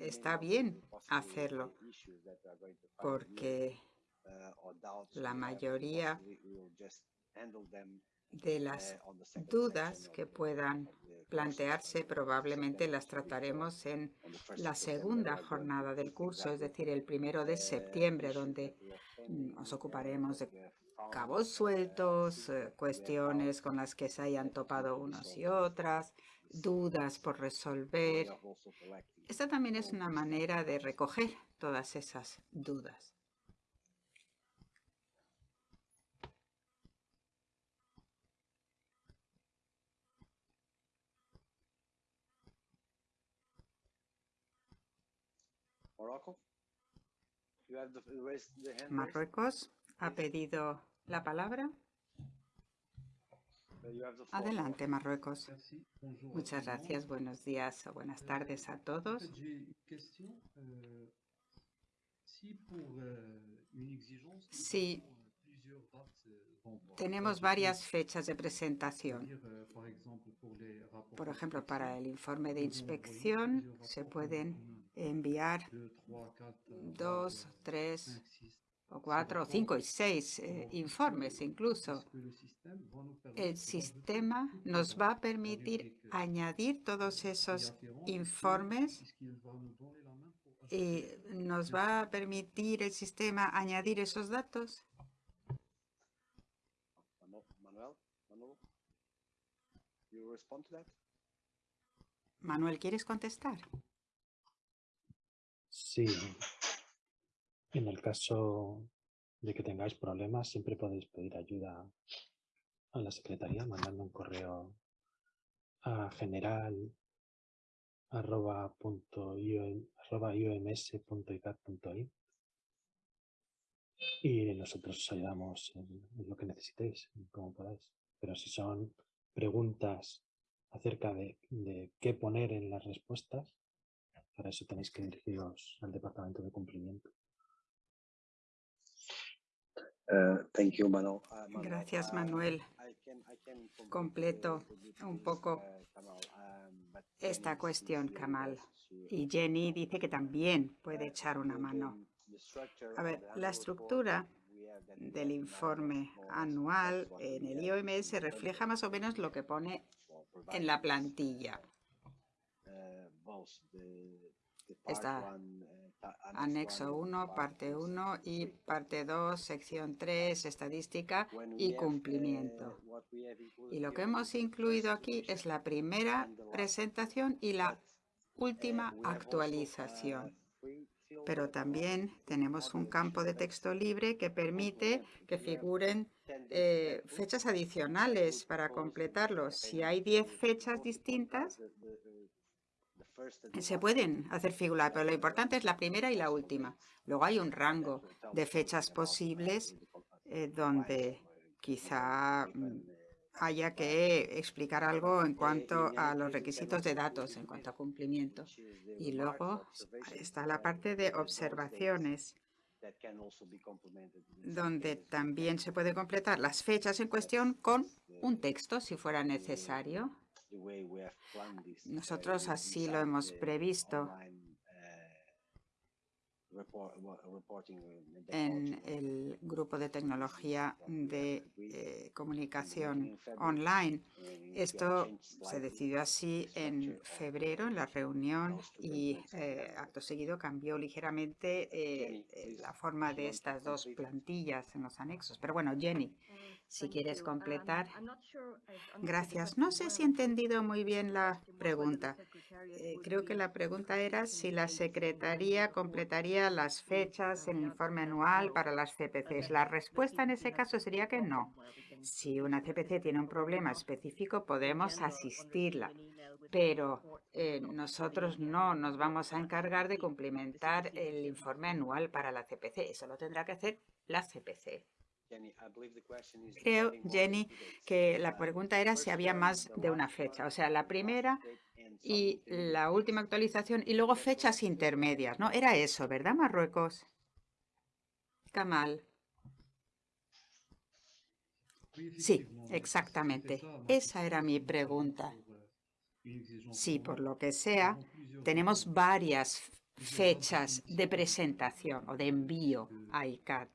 está bien hacerlo porque la mayoría de las dudas que puedan plantearse probablemente las trataremos en la segunda jornada del curso, es decir, el primero de septiembre, donde mm, nos ocuparemos de cabos sueltos, eh, cuestiones con las que se hayan topado unos y otras, dudas por resolver. Esta también es una manera de recoger todas esas dudas.
Morocco? You have the, raise the hand raised?
Marruecos ha pedido la palabra.
You have the floor.
Adelante, Marruecos. Muchas gracias, buenos días o buenas tardes a todos.
euh, euh, avons, euh,
Tenemos varias fechas de presentación. Por ejemplo, para el informe de inspección se pueden enviar dos, tres
six.
o cuatro, o cinco y seis eh, informes incluso. El sistema nos va a permitir añadir todos esos informes y nos va a permitir el sistema añadir esos datos.
Manuel,
¿quieres contestar?
Sí. En el caso de que tengáis problemas, siempre podéis pedir ayuda a la secretaría mandando un correo a general arroba punto y nosotros os ayudamos en, lo que necesitéis, como podáis. Pero si son preguntas acerca de qué poner en las respuestas, para eso tenéis que dirigiros al departamento de cumplimiento.
Uh, thank you, Manuel. Uh, Manuel,
Gracias,
uh,
Manuel. Completo
uh,
un
this,
poco
uh, Kamal, um,
esta
Jenny
cuestión, Kamal. Y Jenny dice que también puede echar una
The-
mano. A ver,
of the
la
annual
estructura del informe
more or less
anual en el
have
IOMS
in
refleja más o menos lo que pone en la plantilla.
uh, both the- the
Está
annex
Anexo
one,
1,
part
parte
two,
1 y parte 2, sección 3, estadística y
have,
cumplimiento. Y lo que hemos incluido aquí es la primera presentación y la
But,
última actualización.
uh,
Pero también tenemos un campo de texto libre que permite que figuren
10 dates
eh, fechas adicionales para completarlo. Si hay
to
10
the
fechas distintas, se pueden hacer figurar, pero lo importante es la primera y la última. Luego hay un rango de fechas posibles eh, donde quizá mm, haya que explicar algo en cuanto a los requisitos de datos, en cuanto a cumplimiento. Y luego está la parte de observaciones, donde también se puede completar las fechas en cuestión con un texto, si fuera necesario. Nosotros así lo hemos previsto. en el grupo de tecnología de eh, comunicación online. Esto se decidió así en febrero en la reunión y eh, acto seguido cambió ligeramente eh, la forma de estas dos plantillas en los anexos. Pero bueno, Jenny, si quieres completar. Gracias. No sé si he entendido muy bien la pregunta. Eh, creo que la pregunta era si la Secretaría completaría las fechas en el informe anual para las CPCs. La respuesta en ese caso sería que no. Si una CPC tiene un problema específico, podemos asistirla, pero eh, nosotros no nos vamos a encargar de cumplimentar el informe anual para la CPC. Eso lo tendrá que hacer la CPC. Creo, Jenny, que la pregunta era si había más de una fecha. O sea, la primera y la última actualización y luego fechas intermedias, ¿no? Era eso, ¿verdad, Marruecos? Kamal. Sí, exactamente. Esa era mi pregunta. Sí, por lo que sea, tenemos varias fechas de presentación o de envío a ICAT.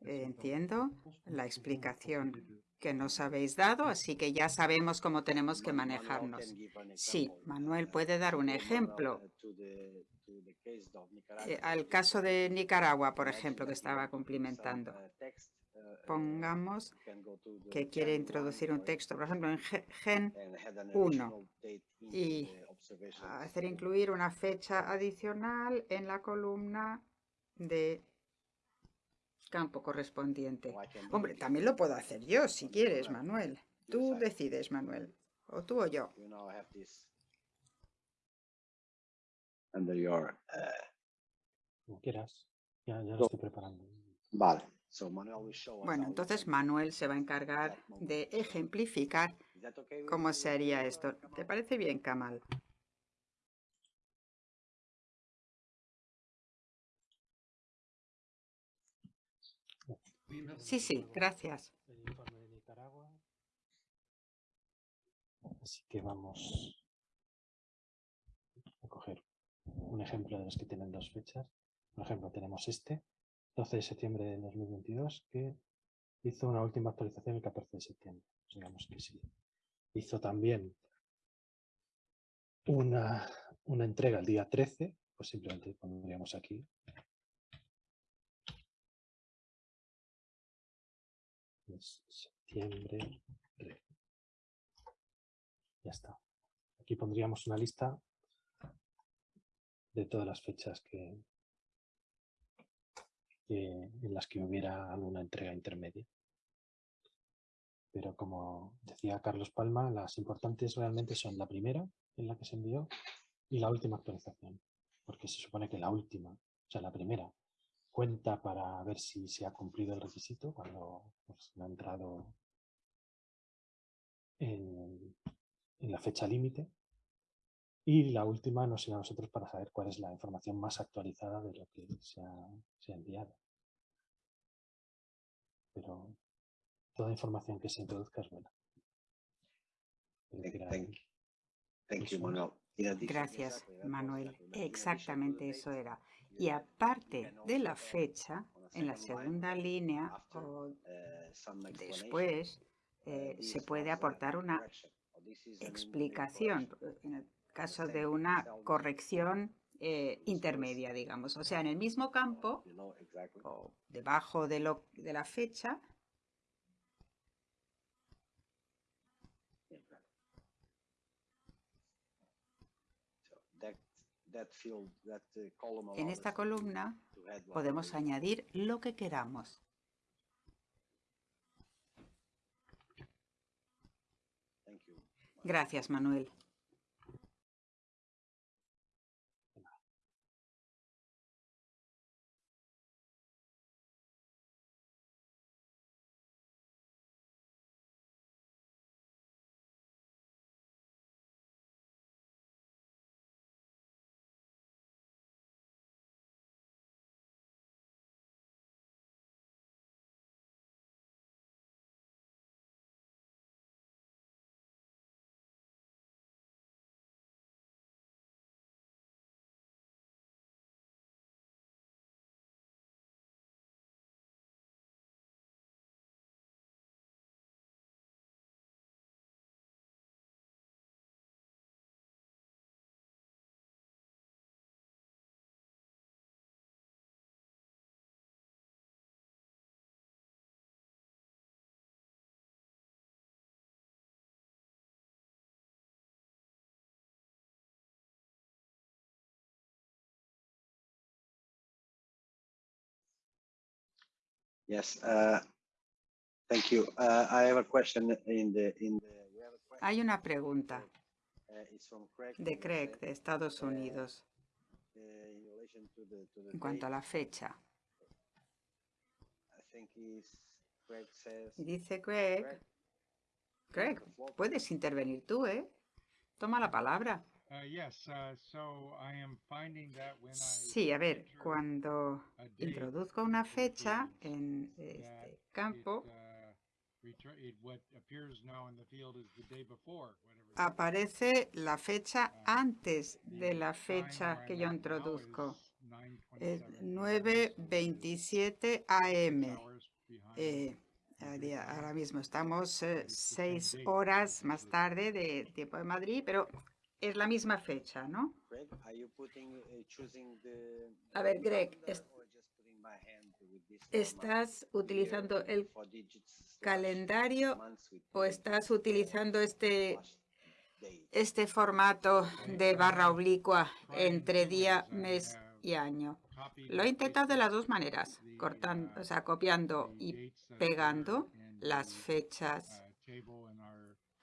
Entiendo la explicación que nos habéis dado, así que ya sabemos cómo tenemos que manejarnos. Sí, Manuel puede dar un ejemplo. Eh, al caso de Nicaragua, por ejemplo, que estaba cumplimentando. Pongamos que quiere introducir un texto, por ejemplo, en Gen 1 y hacer incluir una fecha adicional en la columna de campo correspondiente. Hombre, también lo puedo hacer yo, si quieres, Manuel. Tú decides, Manuel. O tú o yo.
Uh, Como quieras. Ya, ya lo estoy preparando.
Vale.
Bueno, entonces Manuel se va a encargar de ejemplificar cómo se haría esto. ¿Te parece bien, Kamal? Sí, sí, gracias.
El informe de Nicaragua. Así que vamos a coger un ejemplo de los que tienen dos fechas. Por ejemplo, tenemos este, 12 de septiembre de 2022, que hizo una última actualización el 14 de septiembre. Pues digamos que sí. Hizo también una, una entrega el día 13, pues simplemente pondríamos aquí septiembre Ya está. Aquí pondríamos una lista de todas las fechas que, en las que hubiera alguna entrega intermedia. Pero como decía Carlos Palma, las importantes realmente son la primera en la que se envió y la última actualización. Porque se supone que la última, o sea, la primera, cuenta para ver si se ha cumplido el requisito cuando pues, ha entrado en, la fecha límite. Y la última nos sirve a nosotros para saber cuál es la información más actualizada de lo que se ha, enviado. Pero toda información que se introduzca es buena.
Gracias, Manuel. Exactamente eso era. Y aparte de la fecha, en la segunda línea o después eh, se puede aportar una explicación en el caso de una corrección eh, intermedia, digamos. O sea, en el mismo campo o debajo de, lo, de la fecha En esta columna podemos añadir lo que queramos. Gracias, Manuel.
Yes, uh, thank you. Uh, I have a question in the, in
Hay una pregunta
uh,
de
in
Craig de Estados Unidos
uh,
en cuanto a la fecha. Dice Craig,
Craig,
Craig, puedes intervenir tú, ¿eh? Toma la palabra.
Yes, so I am finding that when I
Sí, a ver, cuando introduzco una fecha en este campo,
retur- it- what appears now in the field is the day before, whatever. That is.
aparece la fecha
Uh,
antes de la fecha que yo introduzco.
is
Es
9:27
9.27
p.m., so
am.
six hours behind
Eh, ahora mismo estamos eh, seis horas más tarde del tiempo de Madrid, pero es la misma fecha, ¿no?
Uh?
A ver, Greg? ¿Estás utilizando el calendario o estás utilizando este, este formato de barra oblicua entre día, mes y año? Lo he intentado de las dos maneras, cortando, o sea, copiando y pegando las fechas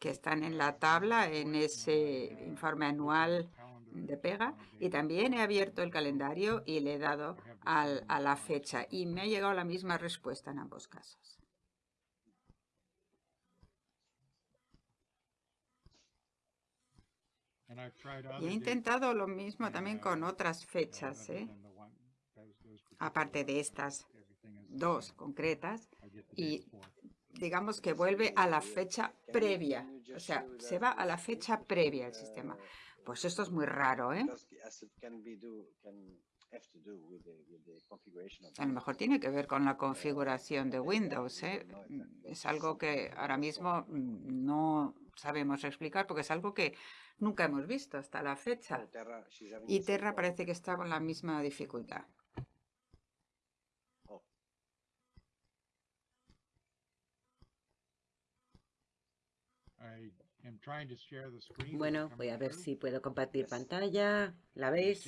que están en la tabla en ese informe anual de pega y también he abierto el calendario y le he dado a la fecha y me ha llegado la misma respuesta en ambos casos. Y he intentado lo mismo también con otras fechas, ¿eh? aparte de estas dos concretas y. digamos que vuelve a la fecha previa, o sea, se va a la fecha previa el sistema. Pues esto es muy raro, ¿eh? A lo mejor tiene que ver con la configuración de Windows, ¿eh? Es algo que ahora mismo mm, no sabemos explicar porque es algo que nunca hemos visto hasta la fecha. Y Terra parece que está con la misma dificultad.
Oh.
I am trying to share the screen. Is it
Bueno, voy a ver si puedo compartir pantalla. ¿La veis?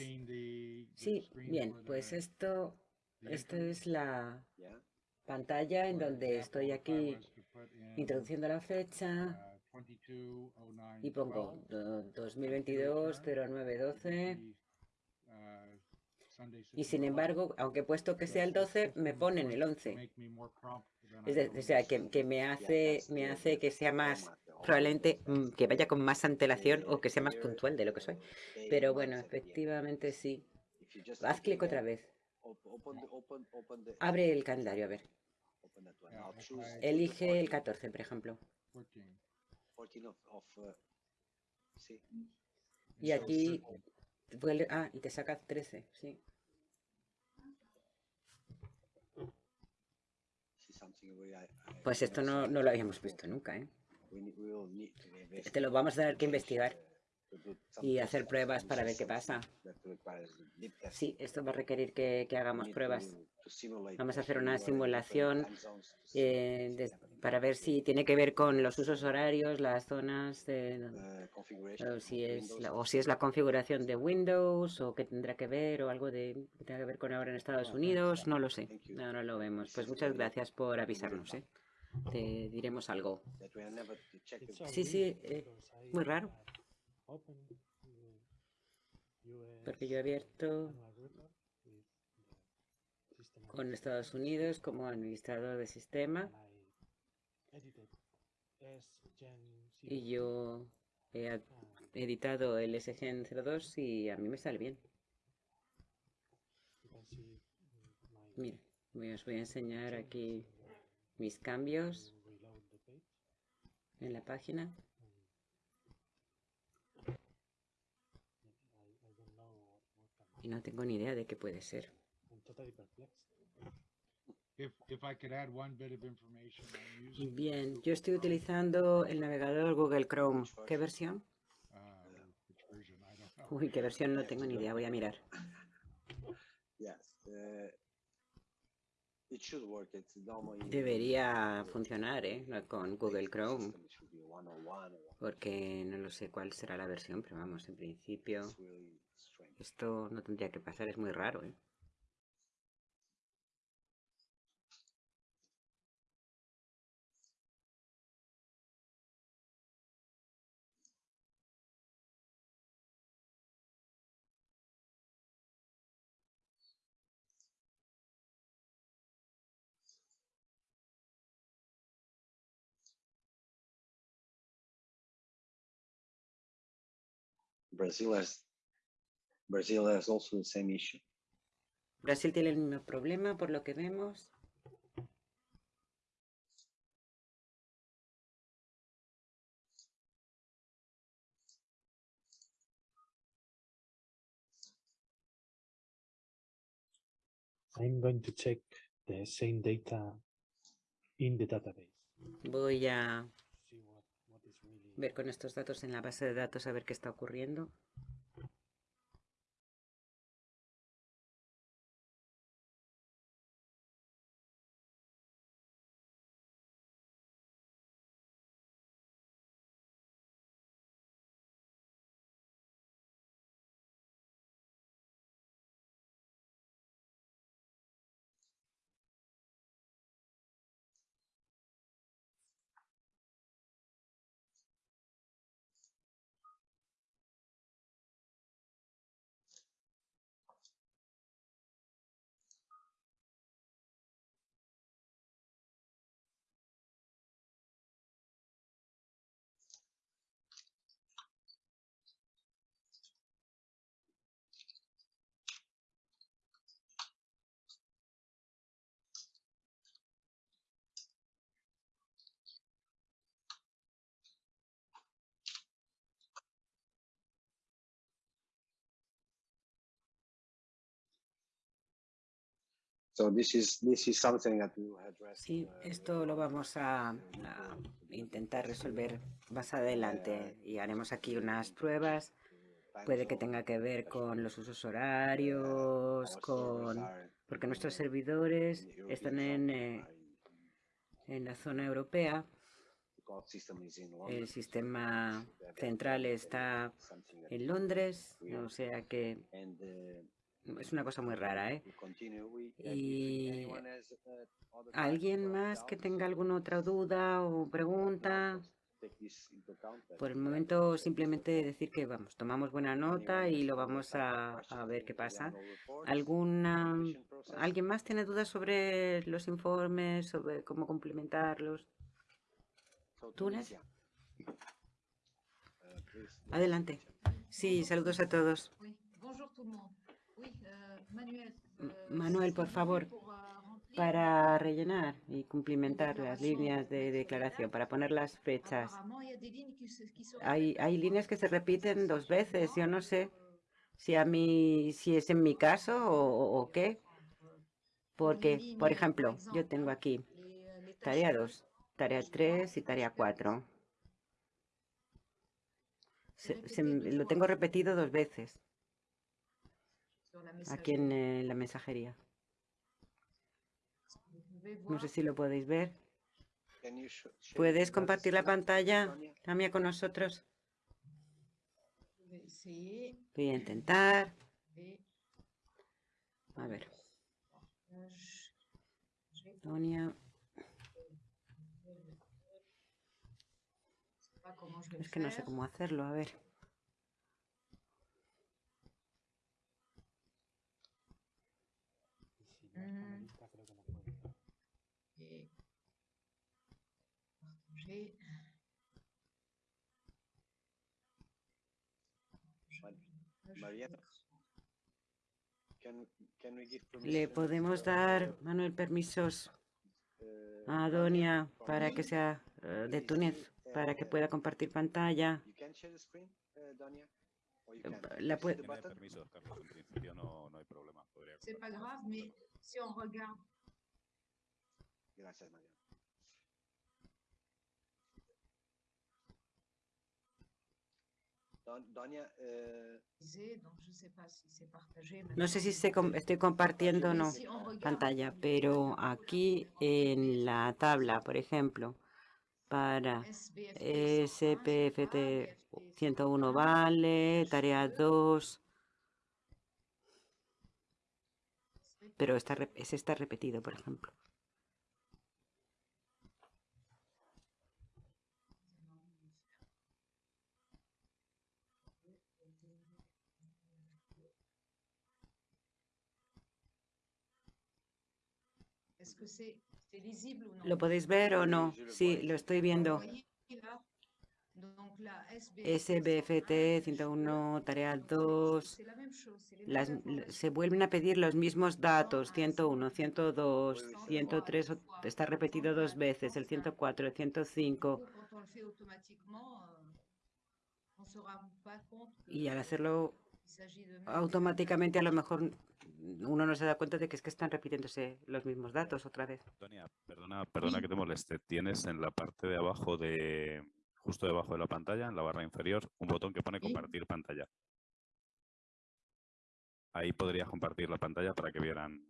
Sí, bien, pues esto, esto es la pantalla en donde estoy aquí introduciendo la fecha.
uh, 220912,
y pongo do-
hit
2022
return,
0912
it would be, uh, Sunday,
y sin embargo, aunque he puesto que sea el 12, me ponen el 11.
make me more prompt than
Es
I
de- o
normally
sea, que, que me hace, me hace que sea más, probablemente mm, que vaya con más antelación o que sea más puntual de lo que soy. Pero bueno, efectivamente sí. Haz clic otra vez. Abre el calendario, a ver. Elige el
14
14, por ejemplo.
14.
14 of, of, sí.
Y aquí ah, y te saca 13, sí. Pues esto no, no lo habíamos visto nunca, ¿eh?
We need- we will need to invest
Te lo vamos a tener que investigar y hacer pruebas para ver qué pasa. Sí, esto va a requerir que, hagamos pruebas Vamos a hacer una simulación, eh, para ver si tiene que ver con los usos horarios, las zonas, de, o si es la, o si es la configuración de Windows o qué tendrá que ver o algo de que tenga que ver con ahora en Estados Unidos, no lo sé. No, no lo vemos. Pues muchas gracias por avisarnos, ¿eh? Te diremos algo.
it.
Sí, sí, eh, muy raro. Porque yo he abierto con Estados Unidos como administrador de sistema y yo he
and
editado el SGN 02 y a mí me sale bien.
my
Mira, os voy a enseñar aquí mis cambios en la página. Y no tengo ni idea de qué puede ser. Bien, yo estoy utilizando el navegador Google Chrome. ¿Qué versión?
know.
Uy, qué versión no tengo ni idea, voy a mirar.
Yes. It should work. It's normally.
Debería funcionar, ¿eh? Con Google Chrome,
System, it should be 101 or
porque no lo sé cuál será la versión, pero vamos, en principio esto no tendría que pasar, es muy raro, ¿eh?
Brazil has Brazil has also the same issue.
Brasil tiene el mismo problema por lo que vemos.
I'm going to check the same data in the database.
Voy a
See what, what is really
ver con estos datos en la base de datos a ver qué está ocurriendo. Sí,
uh,
esto lo vamos a, a intentar resolver más adelante y haremos aquí unas pruebas. Puede que tenga que ver con los usos horarios, con porque nuestros servidores están en, eh, en la zona europea. El sistema central está en Londres, o sea que es una cosa muy rara, ¿eh? Y ¿Alguien más que tenga alguna otra duda o pregunta? Por el momento simplemente decir que vamos, tomamos buena nota y lo vamos a, a ver qué pasa. ¿Alguna, ¿Alguien más tiene dudas sobre los informes, sobre cómo complementarlos? ¿Túnez? Adelante. Sí, saludos a todos. Manuel, por favor, para rellenar y cumplimentar las líneas de declaración, para poner las fechas. Hay, líneas que se repiten dos veces. Yo no sé si a mí, si es en mi caso o, qué. Porque, por ejemplo, yo tengo aquí tarea 2, tarea 3 y tarea 4. Se- se- lo tengo repetido dos veces aquí en eh, la mensajería. No sé si lo podéis ver. ¿Puedes compartir la pantalla? Tamia, con nosotros?
Sí.
Voy a intentar. A ver, Sonia. Es que no sé cómo hacerlo, a ver.
Lista, creo que no puede.
Mariana, can, can we give
¿Le podemos dar, Manuel, permisos
uh,
a Donia para que sea eh, de Túnez, para que pueda compartir pantalla? Eh, la
You
pue-
see the
Tiene
button?
permiso, Carlos, en principio no, no hay problema. Podría
Si on regarde
Gracias,
partagé.
No sé si se com- estoy compartiendo o no pantalla, pero aquí en la tabla, por ejemplo, para
SBFT 101,
SPFT
BFT
101 vale, tarea 2, pero está, ese está repetido, por ejemplo. ¿Lo podéis ver o no?
Sí, lo
estoy viendo. SBFT 101, tarea 2, las, se vuelven a pedir los mismos datos, 101, 102, 103, está repetido dos veces, el 104, el 105. Y al hacerlo automáticamente, a lo mejor uno no se da cuenta de que es que están repitiéndose los mismos datos otra vez.
Antonia, perdona, perdona que te moleste. Tienes en la parte de abajo de, justo debajo de la pantalla, en la barra inferior, un botón que pone compartir pantalla. Ahí podrías compartir la pantalla para que vieran.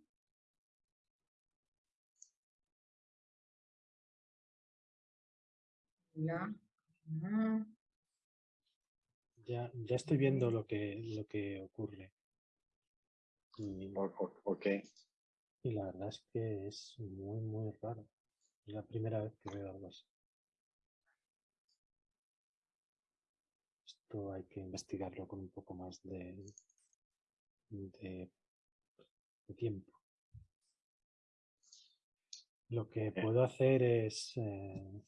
Ya, ya estoy viendo lo que, lo que ocurre. Y,
Ok.
y la verdad es que es muy, muy raro. Es la primera vez que veo algo así. Esto hay que investigarlo con un poco más de, de, de tiempo. Lo que puedo hacer es, eh,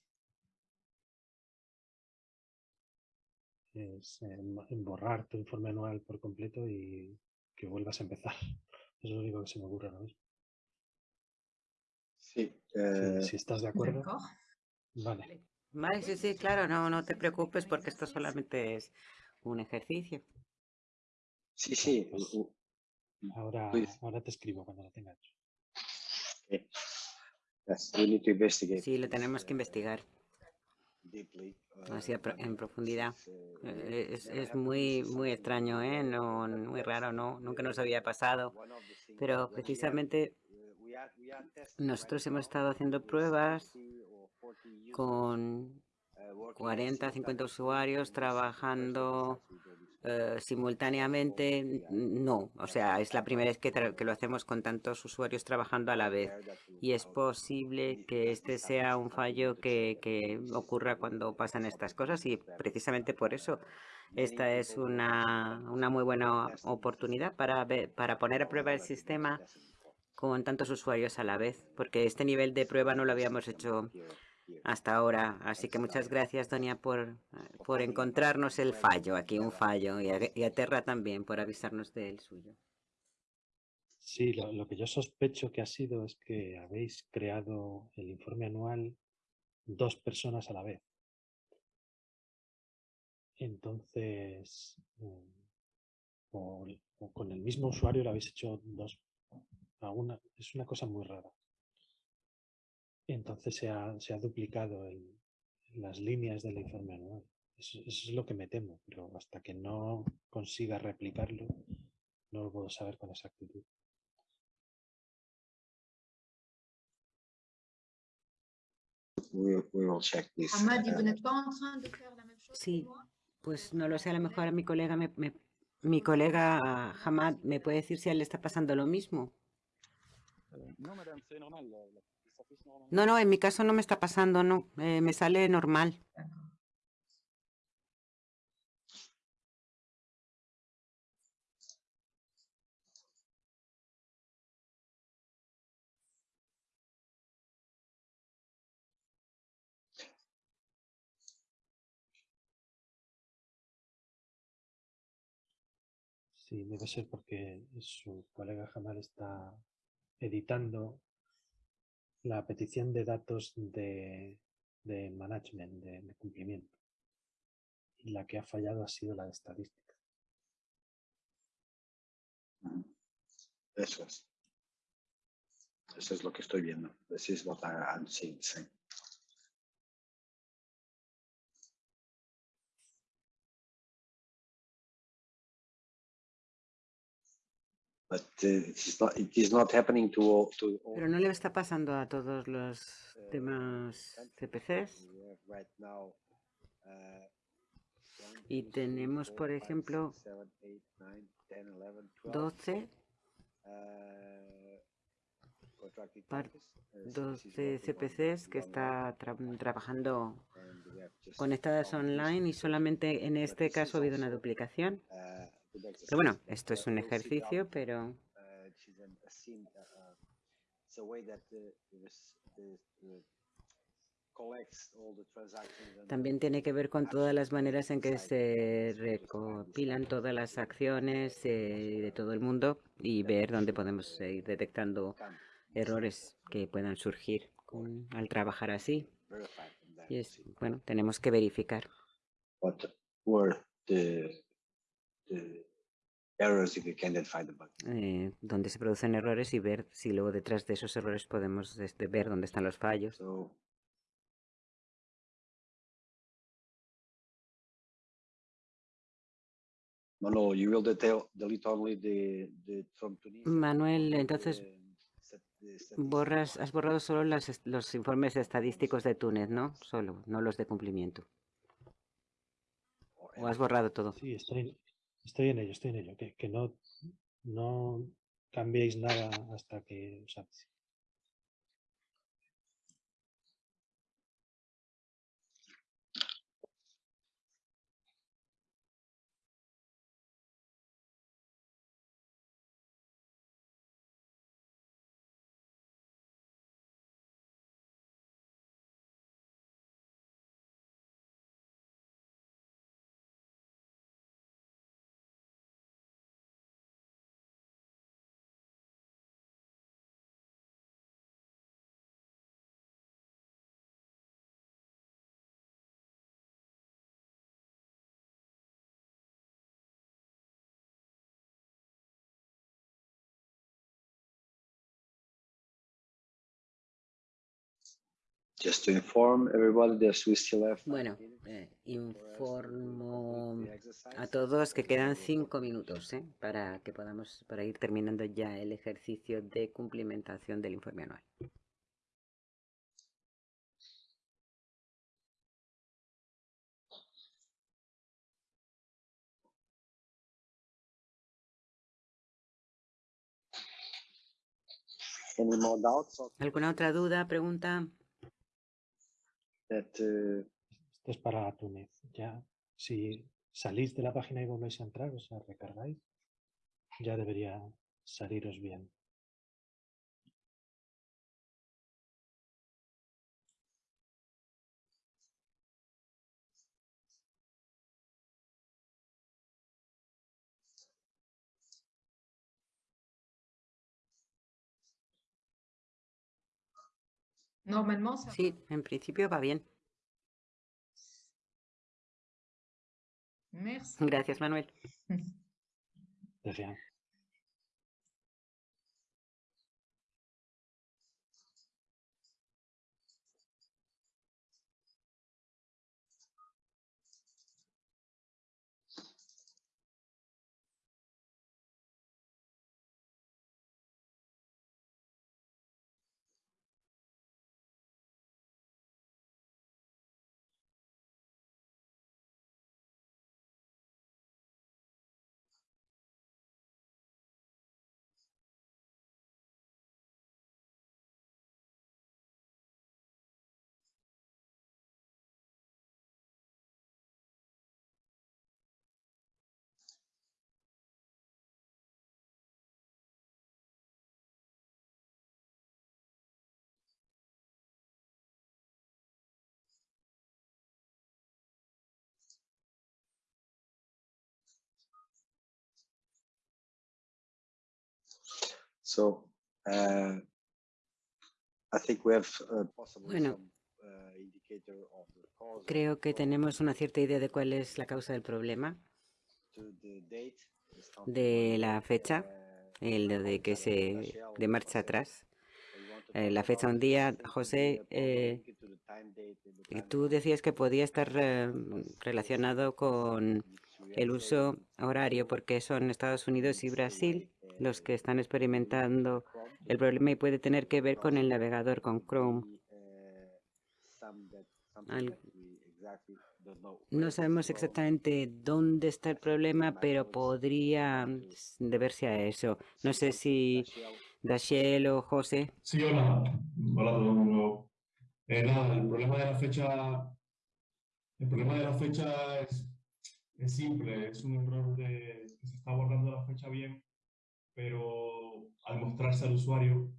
es eh, ma- borrar tu informe anual por completo y que vuelvas a empezar. Es lo único que se me ocurre ahora mismo.
Sí. Eh,
si estás de acuerdo, vale.
Vale, sí, sí, claro, no, no te preocupes porque esto solamente es un ejercicio.
sí, sí.
Ahora, ahora te escribo cuando lo tenga hecho.
okay.
Sí, lo tenemos que
uh,
investigar así
uh,
pro- en profundidad.
uh,
Eh, Es, es muy, muy extraño, ¿eh? No,
but,
muy raro, no, nunca nos
uh,
había pasado. Pero precisamente
uh,
nosotros hemos estado haciendo pruebas
30 or 40 users,
con
uh, working
40, 50
simultaneously
usuarios trabajando eh, simultáneamente. No, o sea, es la primera vez que, lo hacemos con tantos usuarios trabajando a la vez. Y es posible que este sea un fallo que, que ocurra cuando pasan estas cosas y precisamente por eso esta es una, una muy buena oportunidad para, ver- para poner a prueba el sistema con tantos usuarios a la vez, porque este nivel de prueba no lo habíamos hecho hasta ahora. Así que muchas gracias, Donia, por, eh, por encontrarnos el fallo, aquí un fallo, y a, Terra también por avisarnos del suyo.
Sí, lo, lo que yo sospecho que ha sido es que habéis creado el informe anual dos personas a la vez. Entonces, mm, o, con el mismo usuario lo habéis hecho dos. alguna- es una cosa muy rara. Entonces se ha, se ha duplicado el- las líneas del informe anual. Eso, eso es lo que me temo, pero hasta que no consiga replicarlo, no lo puedo saber con exactitud.
Sí, pues no lo sé, a lo mejor a mi colega, me, me- mi colega Hamad me puede decir si a él le está pasando lo mismo. No, no, en mi caso no me está pasando, no, eh, me sale normal.
Sí, debe ser porque su colega Jamal está editando la petición de datos de, de management, de, cumplimiento. Y la que ha fallado ha sido la de estadística.
Eso es. Eso es lo que estoy viendo. This is what I'm seeing. sí. But uh, it is not, it is not happening to all, to all
Pero no le está pasando a todos los demás CPCs.
Uh,
Y tenemos, por ejemplo,
six, seven, eight, nine, 10, 11, 12,
12,
uh, contracted
par-
parties, uh, so this is
12
what we want
CPCs que está tra- trabajando conectadas online y solamente en este caso ha habido una duplicación. Pero bueno, esto es un ejercicio, pero También tiene que ver con todas las maneras en que se recopilan todas las acciones eh, de todo el mundo y ver dónde podemos ir detectando errores que puedan surgir al trabajar así. Y es, bueno, tenemos que verificar.
what were the errors if we can identify the bug.
eh, dónde se producen errores y ver si luego detrás de esos errores podemos este, ver dónde están los fallos.
So Manolo, you will detail, delete only the, the from Tunisia.
Manuel, entonces borras, has borrado solo las los informes estadísticos de Túnez, ¿no? Solo, no los de cumplimiento. ¿O has borrado todo?
Sí, estoy, estoy en ello, estoy en ello. Que, que no, no cambiéis nada hasta que os avise.
Just to inform everybody that we still have. five
Bueno, eh, informo a todos que quedan cinco minutos ¿eh? para que podamos para ir terminando ya el ejercicio de cumplimentación del informe anual. ¿Alguna otra duda, pregunta?
Uh,
Esto es para Túnez. Ya, si salís de la página y volvéis a entrar, o sea, recargáis, ya debería saliros bien.
Normalement, ça
Sí, en principio va bien.
Merci.
Gracias, Manuel.
De rien.
So uh, I think we have uh,
Bueno.
uh,
Creo que tenemos una cierta idea de cuál es la causa del problema, de la fecha, el de que se de marcha atrás. Eh, la fecha un día, José, eh, tú decías que podía estar eh, relacionado con el uso horario, porque son Estados Unidos y Brasil los que están experimentando el problema y puede tener que ver con el navegador, con Chrome. No sabemos exactamente dónde está el problema, pero podría mm, deberse a eso. No sé si
Dashiell,
o José.
Sí, hola. Hola a todo el. Eh, nada, el problema de la fecha, el problema de la fecha es, es simple, es un error de que se está borrando la fecha bien, pero al mostrarse al usuario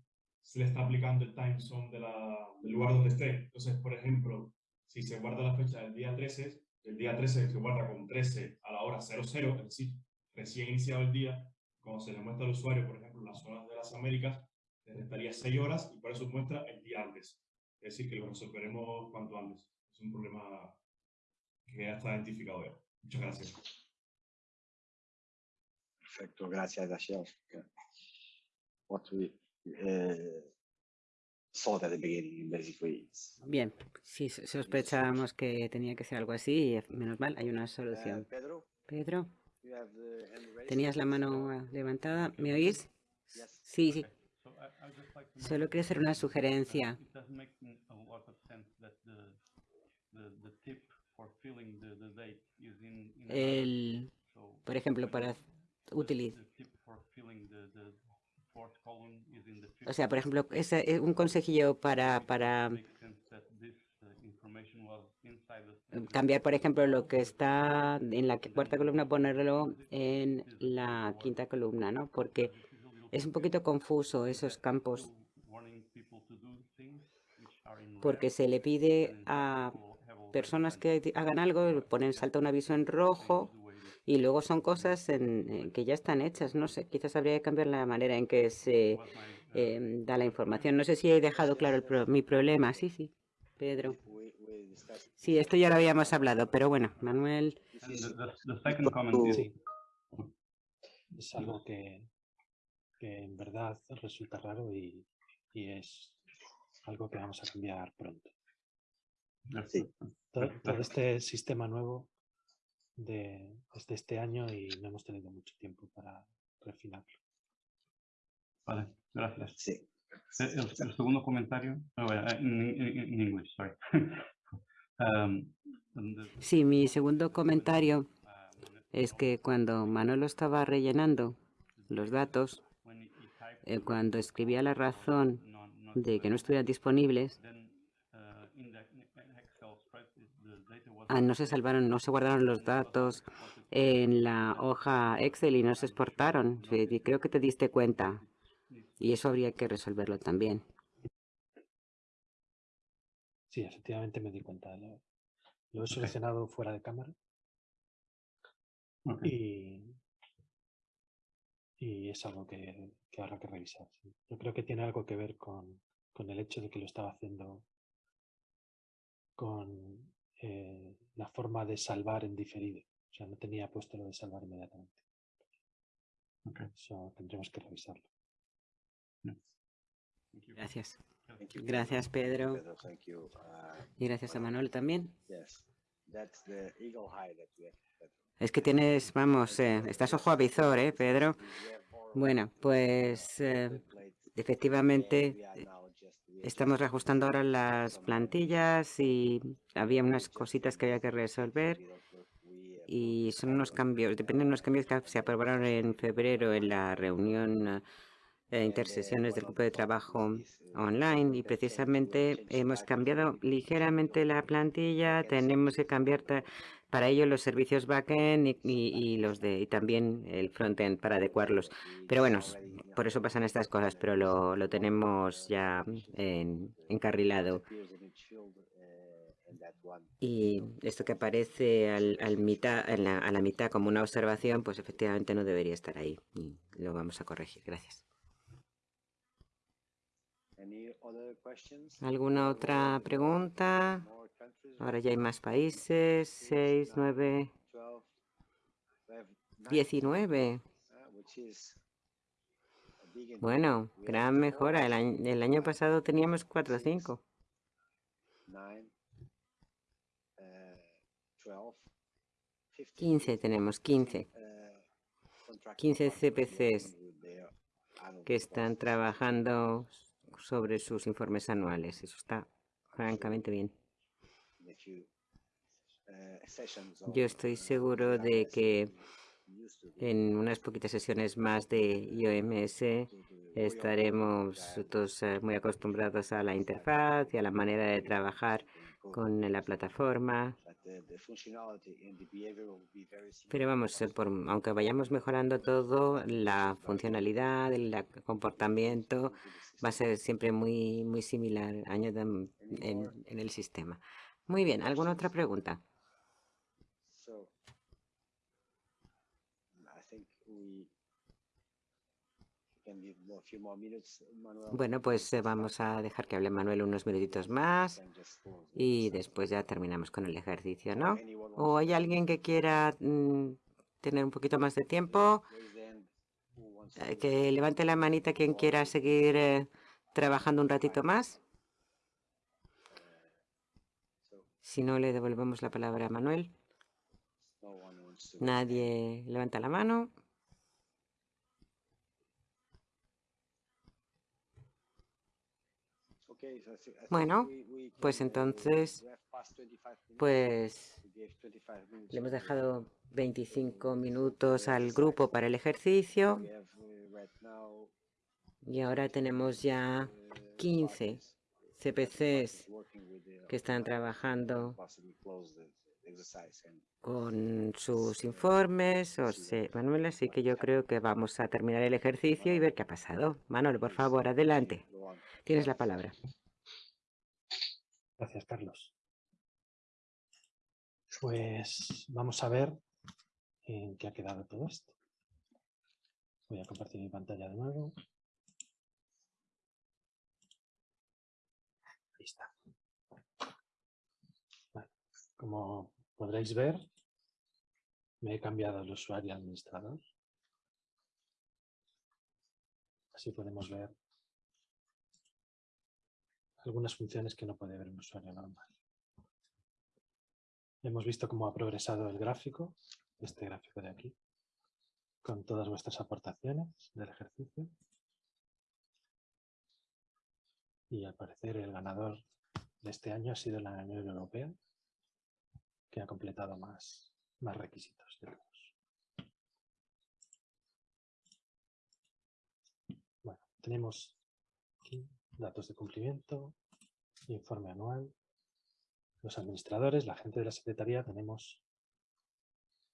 se le está aplicando el time zone de la, del lugar donde esté. Entonces, por ejemplo, si se guarda la fecha del día 13, el día 13 se guarda con 13 a la hora 00, es decir, recién iniciado el día, cuando se le muestra al usuario, por ejemplo, las zonas de las Américas, le restaría 6 horas y por eso muestra el día antes. Es decir, que lo resolveremos cuanto antes. Es un problema que ya está identificado ya. Muchas gracias.
Perfecto, gracias, Dashiell. What we uh, thought at the beginning, basically. is-
Bien, sí, so- sospechábamos que tenía que ser algo así y menos mal, hay una
Uh,
solución.
Pedro,
Pedro,
raised?
tenías la mano levantada, ¿me oís? Sí, sí. Solo quería hacer una sugerencia. El, por ejemplo, para
the
o sea, por ejemplo, es un consejillo para, para
uh,
eh, cambiar, por ejemplo, lo que está en la cuarta columna, ponerlo en la quinta columna, ¿no? Porque es un poquito confuso esos campos, porque se le pide a personas que hagan algo, ponen salta un aviso en rojo y luego son cosas en- que ya están hechas. No sé, quizás habría que cambiar la manera en que se em, da la información. No sé si he dejado claro el pro- mi problema. Sí, sí, Pedro. Sí, esto ya lo habíamos hablado, pero bueno, Manuel.
Es algo que, que en verdad resulta raro y, y es algo que vamos a cambiar pronto.
Sí.
Todo, todo este sistema nuevo de, es de este año y no hemos tenido mucho tiempo para refinarlo.
Vale, gracias.
Sí.
El, segundo comentario, oh, bueno, eh, in, in, in English, sorry. um, the-
Sí, mi segundo comentario
uh,
es que cuando Manolo estaba rellenando los datos, eh, cuando escribía la razón de que no estuvieran disponibles,
then uh, in the in Excel spreadsheet the data was
ah, no se salvaron, no se guardaron los datos en la hoja Excel y no se exportaron. Creo que te diste cuenta. Y eso habría que resolverlo también.
Sí, efectivamente me di cuenta. Lo, lo he solucionado fuera de cámara y, y es algo que, que habrá que revisar. sí. Yo creo que tiene algo que ver con, con el hecho de que lo estaba haciendo con eh, la forma de salvar en diferido. O sea, no tenía puesto lo de salvar inmediatamente.
Ok.
Eso tendremos que revisarlo.
Gracias. Gracias, Pedro.
Pedro, thank you. Uh,
Y gracias a Manuel también.
yes, that's the eagle eye that we have. Pedro.
Es que tienes, vamos, eh, estás ojo a visor, ¿eh, Pedro? Bueno, pues eh,
template,
efectivamente estamos reajustando ahora las plantillas y había unas cositas que había que resolver y son unos cambios, dependen de unos cambios que se aprobaron en febrero en la reunión eh, intersesiones del grupo de trabajo online y precisamente hemos cambiado ligeramente la plantilla, tenemos que cambiar para ello los servicios backend y, y- y los de y también el frontend para adecuarlos. Pero bueno, por eso pasan estas cosas, pero lo, lo tenemos ya en- encarrilado. Y esto que aparece al, al mitad, en la- a la mitad como una observación, pues efectivamente no debería estar ahí. Y lo vamos a corregir. Gracias. ¿Alguna otra pregunta? Ahora ya hay más países. 6, 9,
12, we have nine,
19.
uh, which is a big improvement.
Bueno, gran mejora. El año, el año pasado teníamos 4 o
six,
5.
nine, uh, 12, 15,
15 tenemos, 15.
uh, contracted
15
parties working
CPCs que están trabajando sobre sus informes anuales. Eso está francamente bien. Yo estoy seguro de que en unas poquitas sesiones más de IOMS estaremos todos eh, muy acostumbrados a la interfaz y a la manera de trabajar con la plataforma. Pero vamos, eh, por, aunque vayamos mejorando todo, la funcionalidad, el comportamiento va a ser siempre muy, muy similar en, en el sistema. Muy bien, ¿alguna otra pregunta? Bueno, pues eh, vamos a dejar que hable Manuel unos minutitos más y después ya terminamos con el ejercicio, ¿no? ¿O hay alguien que quiera mm, tener un poquito más de tiempo? Eh, que levante la manita quien quiera seguir eh, trabajando un ratito más. Si no, le devolvemos la palabra a Manuel. Nadie levanta la mano. Bueno, pues entonces, pues le hemos dejado 25 minutos al grupo para el ejercicio. Y ahora tenemos ya 15 CPCs que están trabajando con sus informes. O sea, Manuel, así que yo creo que vamos a terminar el ejercicio y ver qué ha pasado. Manuel, por favor, adelante. Tienes la palabra.
Gracias, Carlos. Pues vamos a ver en qué ha quedado todo esto. Voy a compartir mi pantalla de nuevo. Como podréis ver, me he cambiado el usuario administrador. Así podemos ver algunas funciones que no puede ver un usuario normal. Hemos visto cómo ha progresado el gráfico, este gráfico de aquí, con todas vuestras aportaciones del ejercicio. Y al parecer el ganador de este año ha sido la Unión Europea, que ha completado más, más requisitos de Bueno, tenemos datos de cumplimiento, informe anual. Los administradores, la gente de la Secretaría, tenemos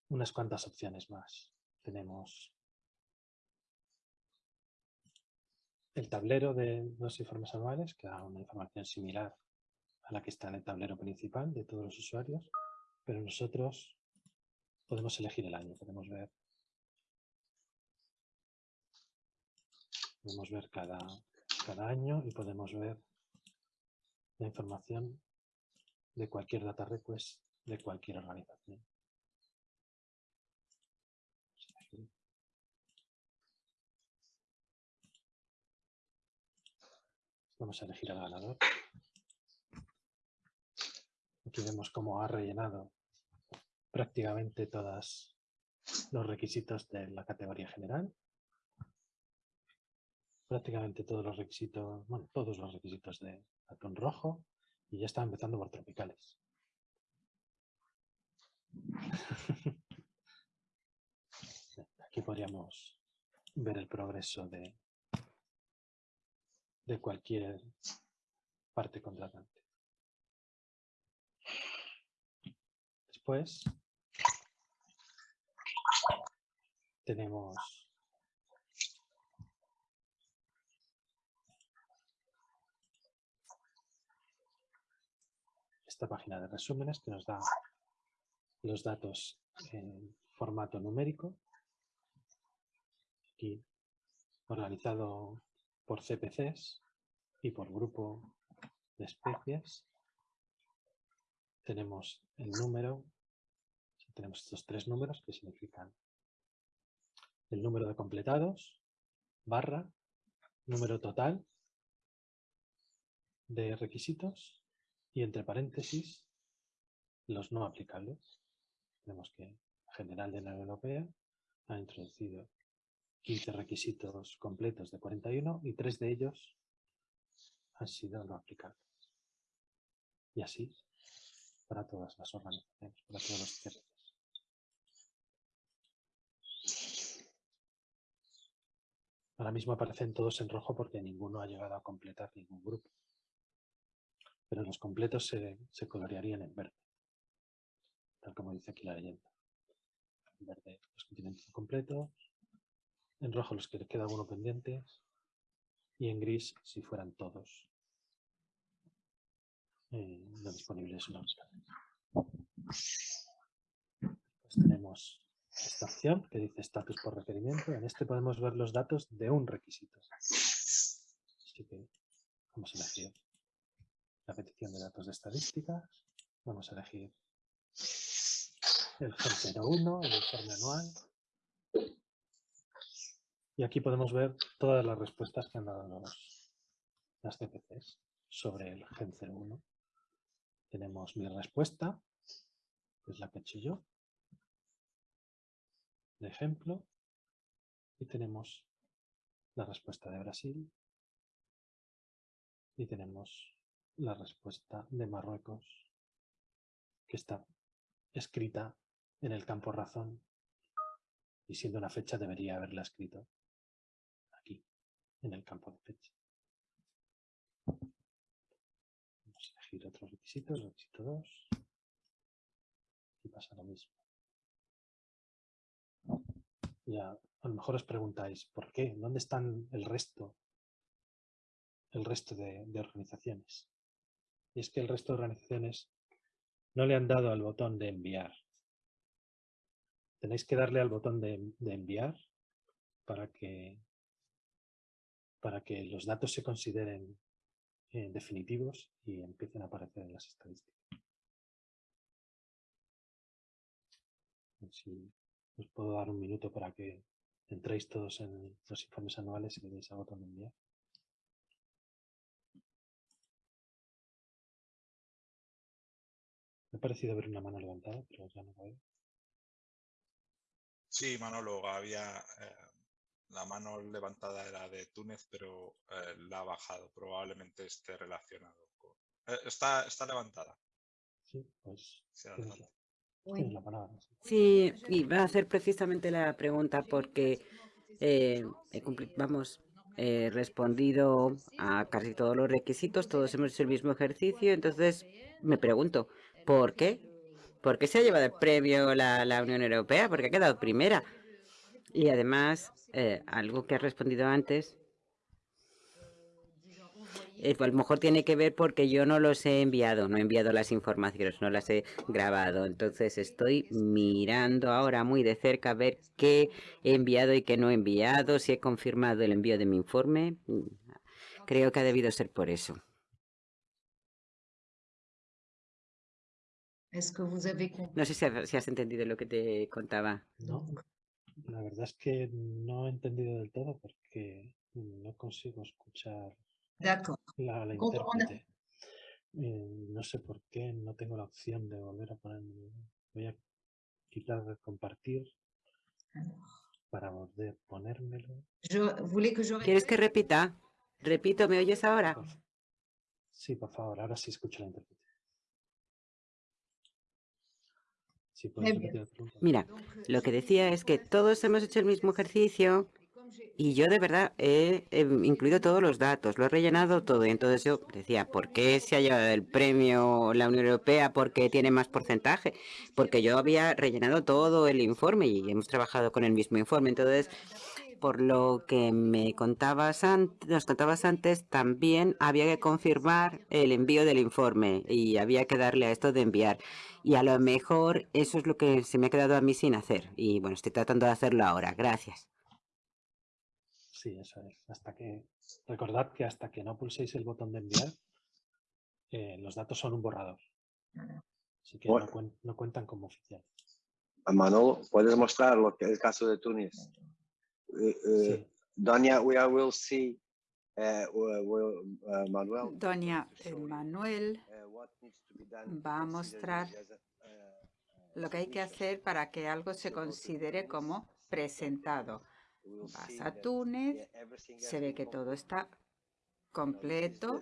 unas cuantas opciones más. Tenemos el tablero de los informes anuales, que da una información similar a la que está en el tablero principal de todos los usuarios, pero nosotros podemos elegir el año, podemos ver podemos ver cada, cada año y podemos ver la información de cualquier data request de cualquier organización. Vamos a elegir al ganador. Aquí vemos cómo ha rellenado prácticamente todos los requisitos de la categoría general prácticamente todos los requisitos, bueno, todos los requisitos de atún rojo y ya está empezando por tropicales. Aquí podríamos ver el progreso de, de cualquier parte contratante. Después tenemos página de resúmenes que nos da los datos en formato numérico. Aquí organizado por CPCs y por grupo de especies. Tenemos el número, tenemos estos tres números que significan el número de completados, barra, número total de requisitos y entre paréntesis los no aplicables. Vemos que el General de la Unión Europea ha introducido 15 requisitos completos de 41 y tres de ellos han sido no aplicables. Y así para todas las organizaciones, para todos los CRCs. Ahora mismo aparecen todos en rojo porque ninguno ha llegado a completar ningún grupo pero los completos se, colorearían en verde. tal como dice aquí la leyenda. En verde los que tienen completos, en rojo los que les queda alguno pendientes y en gris si fueran todos eh, no disponibles vez. Pues tenemos esta opción que dice status por requerimiento. En este podemos ver los datos de un requisito. Así que vamos a elegir la petición de datos de estadísticas. Vamos a elegir el GEN01, el informe anual. Y aquí podemos ver todas las respuestas que han dado los, las CPCs sobre el Gen 01. Tenemos mi respuesta, que es la que he hecho yo, de ejemplo, y tenemos la respuesta de Brasil, y tenemos la respuesta de Marruecos, que está escrita en el campo razón, y siendo una fecha debería haberla escrito aquí, en el campo de fecha. Vamos a elegir otros requisitos, requisito 2, y pasa lo mismo. Ya, a lo mejor os preguntáis, ¿por qué? ¿Dónde están el resto? El resto de, organizaciones. Y es que el resto de organizaciones no le han dado al botón de enviar. Tenéis que darle al botón de, de enviar para que, para que los datos se consideren eh, definitivos y empiecen a aparecer en las estadísticas. Si os puedo dar un minuto para que entréis todos en los informes anuales y le deis al botón de enviar. Me ha parecido ver una mano levantada, pero ya no la veo.
Sí, Manolo, había eh, la mano levantada era de Túnez, pero eh, la ha bajado. Probablemente esté relacionado con. eh, está, está levantada.
Sí, pues.
Sí, adelante.
La palabra. sí.
Sí, iba a hacer precisamente la pregunta porque eh, vamos, he respondido a casi todos los requisitos, todos hemos hecho el mismo ejercicio, entonces me pregunto, ¿por qué? ¿Por qué se ha llevado el premio la, la Unión Europea? Porque ha quedado primera. Y además, eh, algo que has respondido antes, a lo mejor tiene que ver porque yo no los he enviado, no he enviado las informaciones, no las he grabado. Entonces estoy mirando ahora muy de cerca a ver qué he enviado y qué no he enviado, si he confirmado el envío de mi informe. Creo que ha debido ser por eso. No sé si has, si has entendido lo que te contaba.
No, la verdad es que no he entendido del todo porque no consigo escuchar
D'accord.
la, la intérprete. Eh, no sé por qué no tengo la opción de volver a ponerme. Voy a quitar compartir para volver a ponérmelo.
¿Quieres que repita? Repito, ¿me oyes ahora?
Sí, por favor, ahora sí escucho la intérprete. Sí.
Mira, lo que decía es que todos hemos hecho el mismo ejercicio y yo de verdad he, incluido todos los datos, lo he rellenado todo. Y entonces yo decía, ¿por qué se ha llevado el premio la Unión Europea? ¿Porque tiene más porcentaje? Porque yo había rellenado todo el informe y hemos trabajado con el mismo informe. Entonces, por lo que me contabas antes, nos contabas antes, también había que confirmar el envío del informe y había que darle a esto de enviar. Y a lo mejor eso es lo que se me ha quedado a mí sin hacer. Y bueno, estoy tratando de hacerlo ahora. Gracias.
Sí, eso es. Hasta que, recordad que hasta que no pulséis el botón de enviar, eh, los datos son un borrador. Así que no, cuen- no cuentan como oficiales.
Manolo, ¿puedes mostrar lo que es el caso de Túnez? Eh, eh,
Sí.
Doña, we are- will see, uh, uh, Manuel,
Doña Manuel
what needs to be done to
va a mostrar lo que hay que hacer para que algo se considere como presentado. Vas a Túnez, se ve que todo está completo.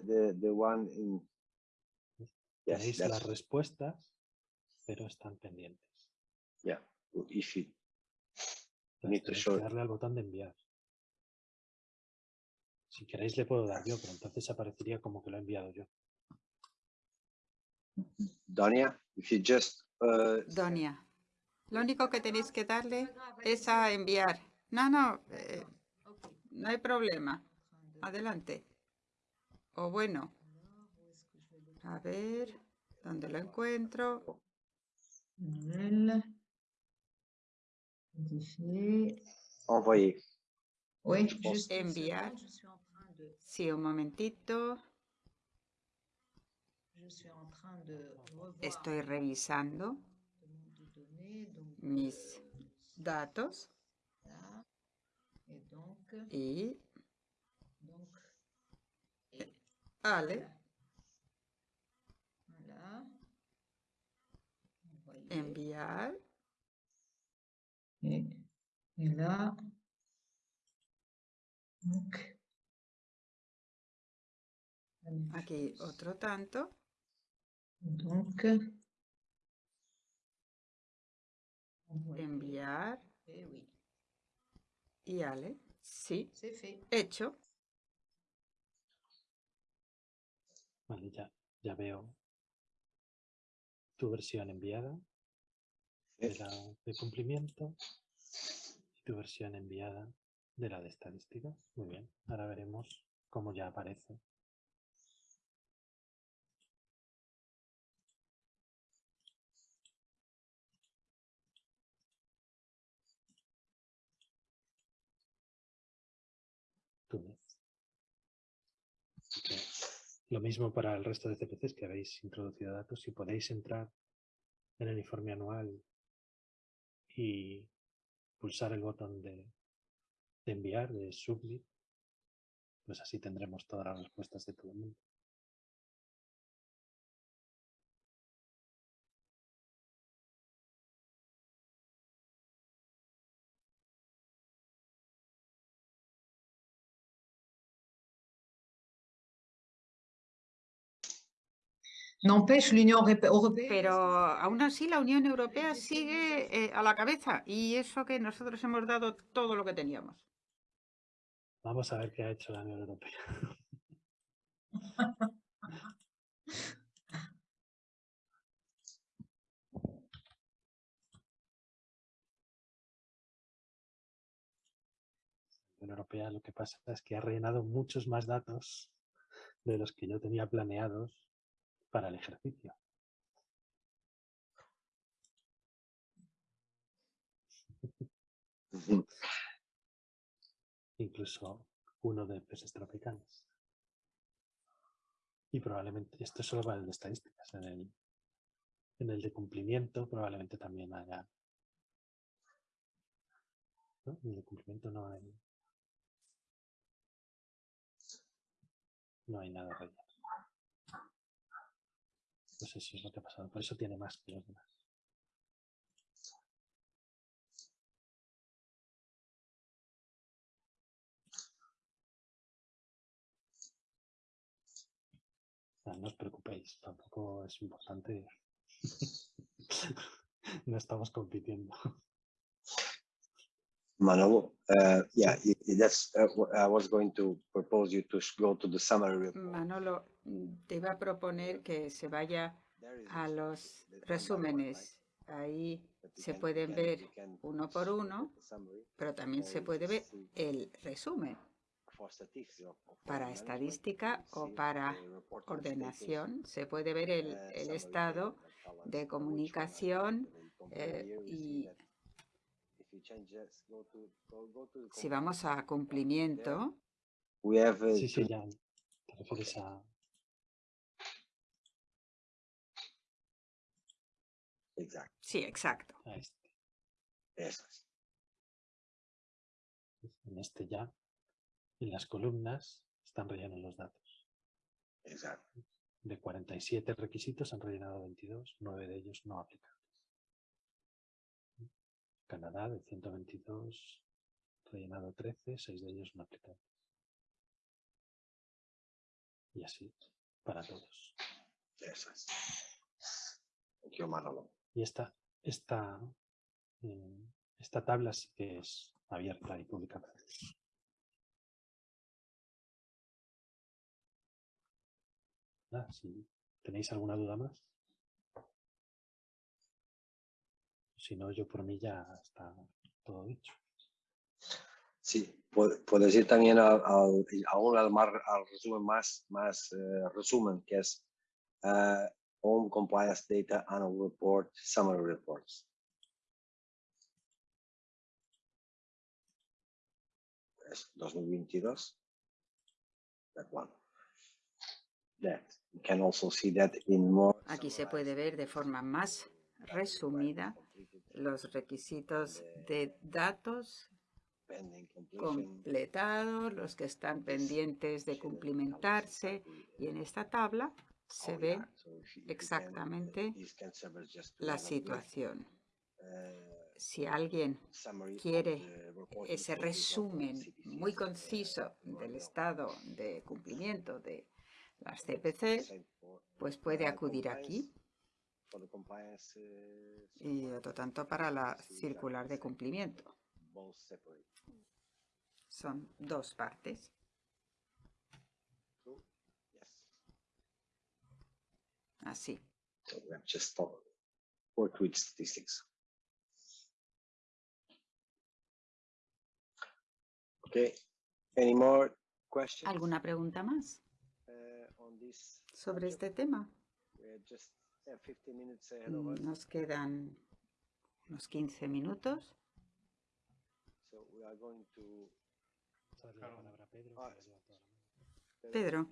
Tenéis las respuestas, pero están pendientes.
to
tenéis que darle al botón de enviar. Si queréis le puedo dar yo, pero entonces aparecería como que lo he enviado yo.
Donia, if you just uh,
Donia, lo único que tenéis que darle es a enviar. No, no, eh, no hay problema. Adelante. O bueno, a ver, ¿dónde lo encuentro?
Envoyer.
Une
enviar. Sí, un momentito. Estoy revisando mis
euh,
datos.
Et donc,
y
donc, et
Ale,
voilà. Envoyer.
enviar.
Et, et là, donc,
Aquí otro tanto.
Donc.
Enviar.
Oui,
Y Ale. Sí,
c'est fait.
hecho.
Vale, ya, ya veo tu versión enviada de la de cumplimiento y tu versión enviada de la de estadística. Muy bien, ahora veremos cómo ya aparece. Túnez. Así que Lo mismo para el resto de CPCs que habéis introducido datos. Si podéis entrar en el informe anual y pulsar el botón de, de enviar, de submit, pues así tendremos todas las respuestas de todo el mundo.
Pero aún así la Unión Europea sigue eh, a la cabeza y eso que nosotros hemos dado todo lo que teníamos.
Vamos a ver qué ha hecho la Unión Europea. La Unión Europea lo que pasa es que ha rellenado muchos más datos de los que yo tenía planeados para el ejercicio. Incluso uno de peces tropicales. Y probablemente, esto es solo para el de estadísticas, en el, en el de cumplimiento probablemente también haya... ¿no? En el de cumplimiento no hay... No hay nada. Pues eso es lo que ha pasado, por eso tiene más que los demás. No os preocupéis, tampoco es importante. no estamos compitiendo.
Manolo, uh, yeah, that's, uh, I was going to propose you to go to the summary report.
Manolo, te iba a proponer que se vaya a los resúmenes. Ahí se pueden ver uno por uno, pero también se puede ver el resumen para estadística o para ordenación. Se puede ver el, el estado de comunicación eh, y si vamos a
cumplimiento,
cumplimiento,
We have uh,
Sí, sí, ya. Te refieres a...
Exacto,
sí, exacto.
a este.
eso es.
En este ya, en las columnas, están rellenos los datos.
Exacto.
De 47 requisitos han rellenado 22, 9 de ellos no aplicables. Canadá, de 122, rellenado 13, 6 de ellos no aplicables. Y así, para todos.
Eso es. You, Manolo.
Y esta, esta, eh, esta tabla sí que es abierta y publicada. Nada, si tenéis alguna duda más. Si no, yo por mí ya está todo dicho.
Sí, pu- puedes ir también al, al- y aún al, mar- al resumen más, más eh, resumen, que es eh, Home Compliance Data Annual Report, Summary Reports. Es 2022. That one. That, you can also see that in more.
Aquí se puede ver de forma más resumida los requisitos de datos completados, los que están pendientes de cumplimentarse y en esta tabla se ve exactamente
to
la situación.
eh,
Si alguien quiere ese resumen muy
eh,
conciso del estado de cumplimiento de las CPC, pues puede acudir aquí
for the compliance, eh,
y otro tanto para la circular de cumplimiento. Son dos partes. Así.
So we have just thought- worked with statistics. Okay, any more questions?
¿Alguna pregunta más
this?
sobre este tema?
We're just 15 minutes ahead of
Mm, Nos quedan unos 15 minutos.
so we are going to.
Darle la palabra a Pedro,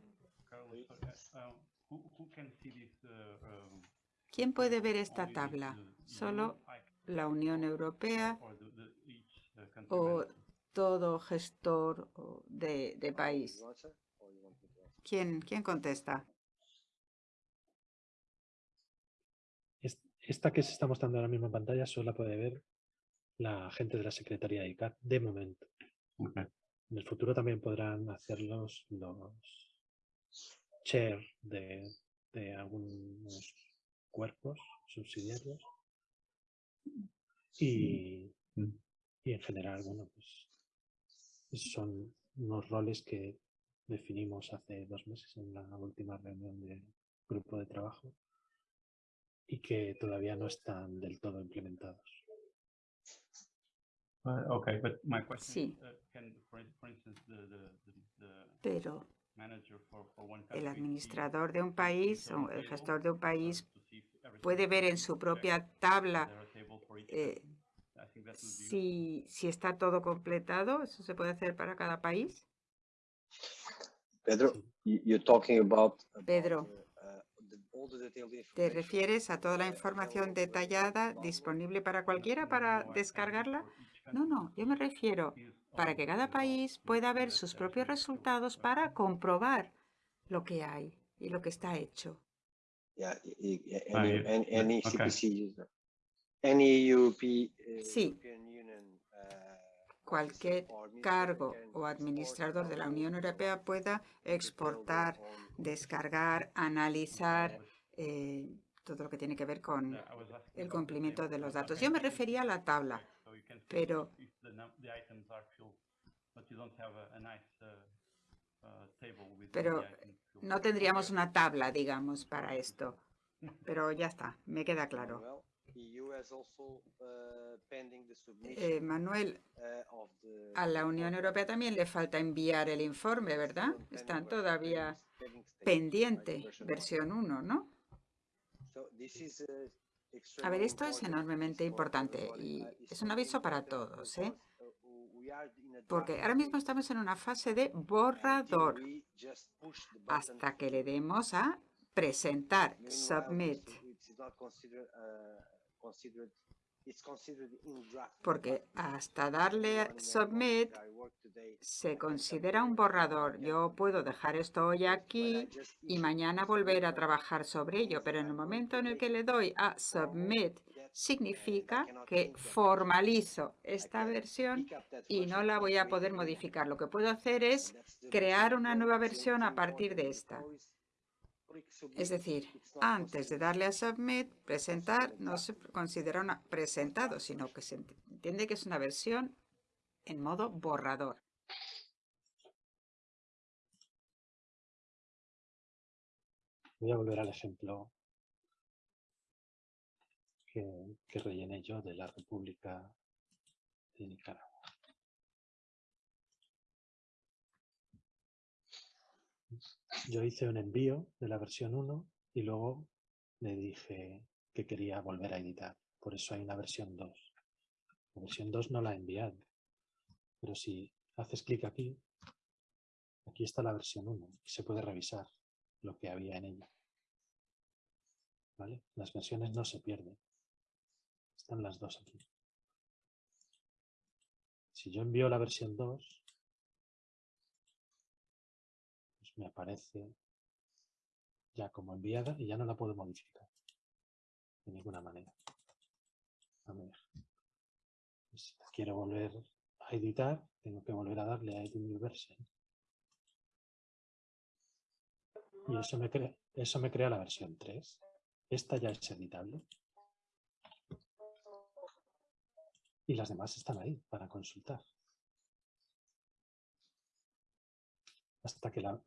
¿quién puede ver esta tabla? ¿Solo la Unión Europea
uh,
o todo gestor o de, de país? ¿Quién, quién contesta?
Esta que se está mostrando ahora mismo en pantalla solo la puede ver la gente de la Secretaría de ICAT de momento. En el futuro también podrán hacerlos los chair de, de algunos cuerpos subsidiarios. Y, y en general, bueno, pues son unos roles que definimos hace dos meses en la última reunión del grupo de trabajo y que todavía no están del todo implementados.
Uh, okay, but my question
Sí.
uh,
Pero el administrador de un país o el gestor de un país puede ver en
is
su propia tabla eh, si, si está todo completado. ¿Eso se puede hacer para cada país?
Pedro, you- you're talking about. about,
Pedro.
uh, uh, the- all the detailed
¿Te refieres a toda la información detallada disponible para cualquiera para descargarla? No, no, yo me refiero para que cada país pueda ver sus propios resultados para comprobar lo que hay y lo que está hecho. Sí. Cualquier cargo o administrador de la Unión Europea pueda exportar, descargar, analizar eh, todo lo que tiene que ver con el cumplimiento de los datos. Yo me refería a la tabla, pero no tendríamos una tabla, digamos, para esto. Pero ya está, me queda claro.
Uh,
Eh, Manuel,
uh,
a la Unión Europea también le falta enviar el informe, ¿verdad? Están todavía pendiente, versión 1, ¿no?
Uh,
A ver, esto es enormemente importante y es un aviso para todos, ¿eh? Porque ahora mismo estamos en una fase de borrador hasta que le demos a presentar, submit, porque hasta darle submit se considera un borrador. Yo puedo dejar esto hoy aquí y mañana volver a trabajar sobre ello, pero en el momento
to
en el que le doy a submit, significa que formalizo esta versión y no la voy a poder modificar. Lo que puedo hacer es crear una nueva versión a partir de esta. Es decir, antes de
considered
darle a submit, presentar, no se considera una presentado, sino que se ent- entiende que es una versión en modo borrador.
Voy a volver al ejemplo que que, que rellené yo de la República de Nicaragua. Yo hice un envío de la versión 1 y luego le dije que quería volver a editar. Por eso hay una versión 2. La versión 2 no la he enviado. Pero si haces clic aquí, aquí está la versión 1 y se puede revisar lo que había en ella. ¿Vale? Las versiones no se pierden. Están las dos aquí. Si yo envío la versión 2, me aparece ya como enviada y ya no la puedo modificar de ninguna manera. Pues si quiero volver a editar, tengo que volver a darle a Edit New Version. Y eso me, crea, eso me crea la versión 3. Esta ya es editable. Y las demás están ahí para consultar. Hasta que la,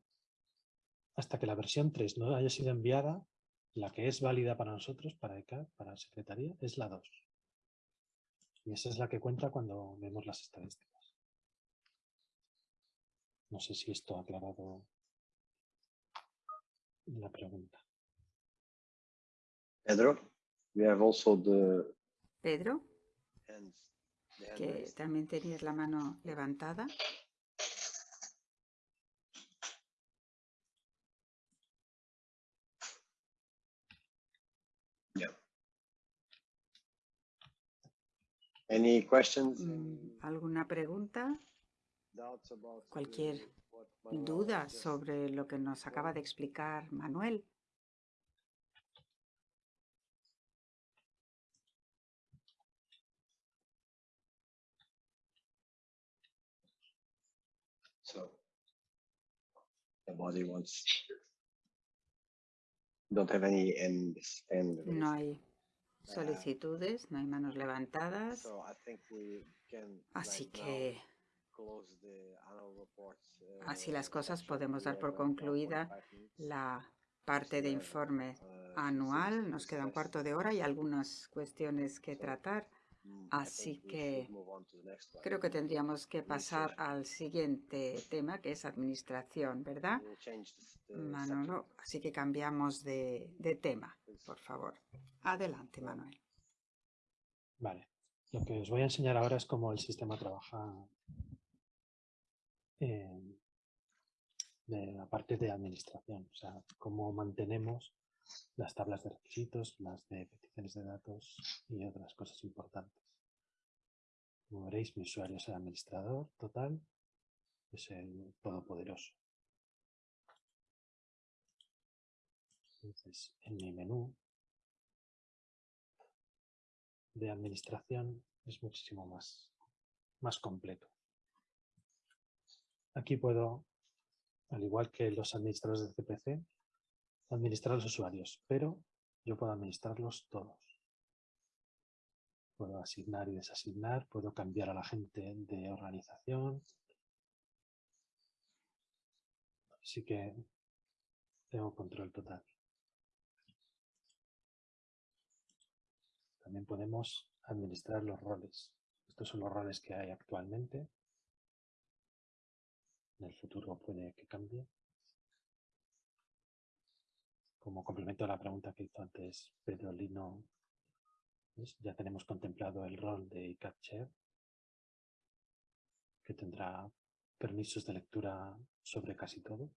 hasta que la versión 3 no haya sido enviada, la que es válida para nosotros, para ECA, para Secretaría, es la 2. Y esa es la que cuenta cuando vemos las estadísticas. No sé si esto ha aclarado la pregunta.
Pedro, we have also the
Pedro, que también tenías la mano levantada.
Any questions?
Mm, ¿Alguna pregunta? Cualquier duda sobre lo que nos acaba de explicar Manuel.
So nobody wants. Don't have any end end.
No hay solicitudes, no hay manos levantadas. Así que
uh,
así las cosas podemos dar por concluida
45 minutes.
la parte de informe
uh,
anual. Nos queda un cuarto de hora y algunas cuestiones que tratar.
Mm, I
Así que creo que tendríamos que pasar
Administration.
al siguiente tema, que es administración, ¿verdad? Manolo, así que cambiamos de, de tema, por favor. Adelante, Manuel.
Vale. Lo que os voy a enseñar ahora es cómo el sistema trabaja en- de la parte de administración, o sea, cómo mantenemos las tablas de requisitos, las de peticiones de datos y otras cosas importantes. Como veréis, mi usuario es el administrador total, es el todopoderoso. Entonces, en mi menú de administración es muchísimo más, más completo. Aquí puedo, al igual que los administradores de CPC, administrar los usuarios, pero yo puedo administrarlos todos. Puedo asignar y desasignar, puedo cambiar a la gente de organización. Así que tengo control total. También podemos administrar los roles. Estos son los roles que hay actualmente. En el futuro puede que cambie. Como complemento a la pregunta que hizo antes Pedro Lino, ya tenemos contemplado el rol de ICAP Chair, que tendrá permisos de lectura sobre casi todo,